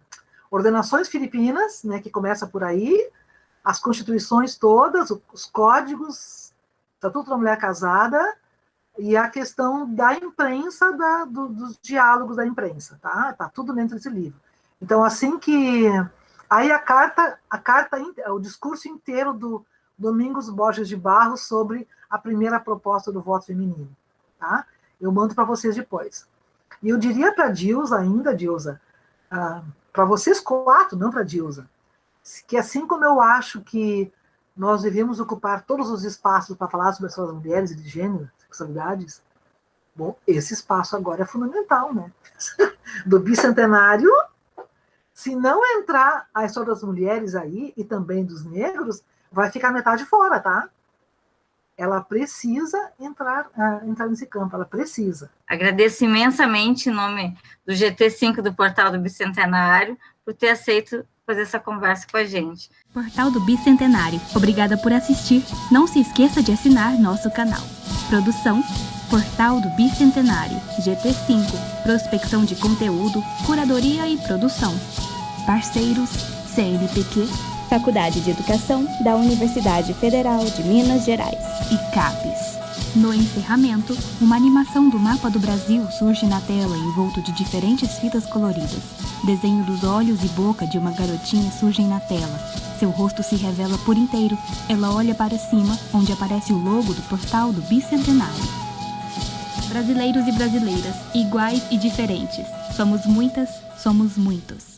ordenações filipinas, né, que começa por aí, as constituições todas, os códigos, Estatuto da Mulher Casada, e a questão da imprensa, da, do, dos diálogos da imprensa, tá? Tá tudo dentro desse livro. Então, assim que... Aí a carta, a carta, o discurso inteiro do Domingos Borges de Barros sobre a primeira proposta do voto feminino, tá? Eu mando para vocês depois. E eu diria para a Dilza ainda, Dilza, ah, para vocês quatro, não para a Dilza, que assim como eu acho que nós devemos ocupar todos os espaços para falar sobre as mulheres de gênero, sexualidades, bom, esse espaço agora é fundamental, né? [LAUGHS] Do bicentenário, se não entrar a história das mulheres aí, e também dos negros, vai ficar metade fora, tá? Ela precisa entrar, uh, entrar nesse campo, ela precisa. Agradeço imensamente em nome do GT5 do Portal do Bicentenário por ter aceito fazer essa conversa com a gente. Portal do Bicentenário. Obrigada por assistir. Não se esqueça de assinar nosso canal. Produção Portal do Bicentenário, GT5, prospecção de conteúdo, curadoria e produção. Parceiros CNPq, Faculdade de Educação da Universidade Federal de Minas Gerais e CAPES. No encerramento, uma animação do mapa do Brasil surge na tela envolto de diferentes fitas coloridas. Desenho dos olhos e boca de uma garotinha surgem na tela. Seu rosto se revela por inteiro. Ela olha para cima, onde aparece o logo do portal do Bicentenário. Brasileiros e brasileiras, iguais e diferentes. Somos muitas, somos muitos.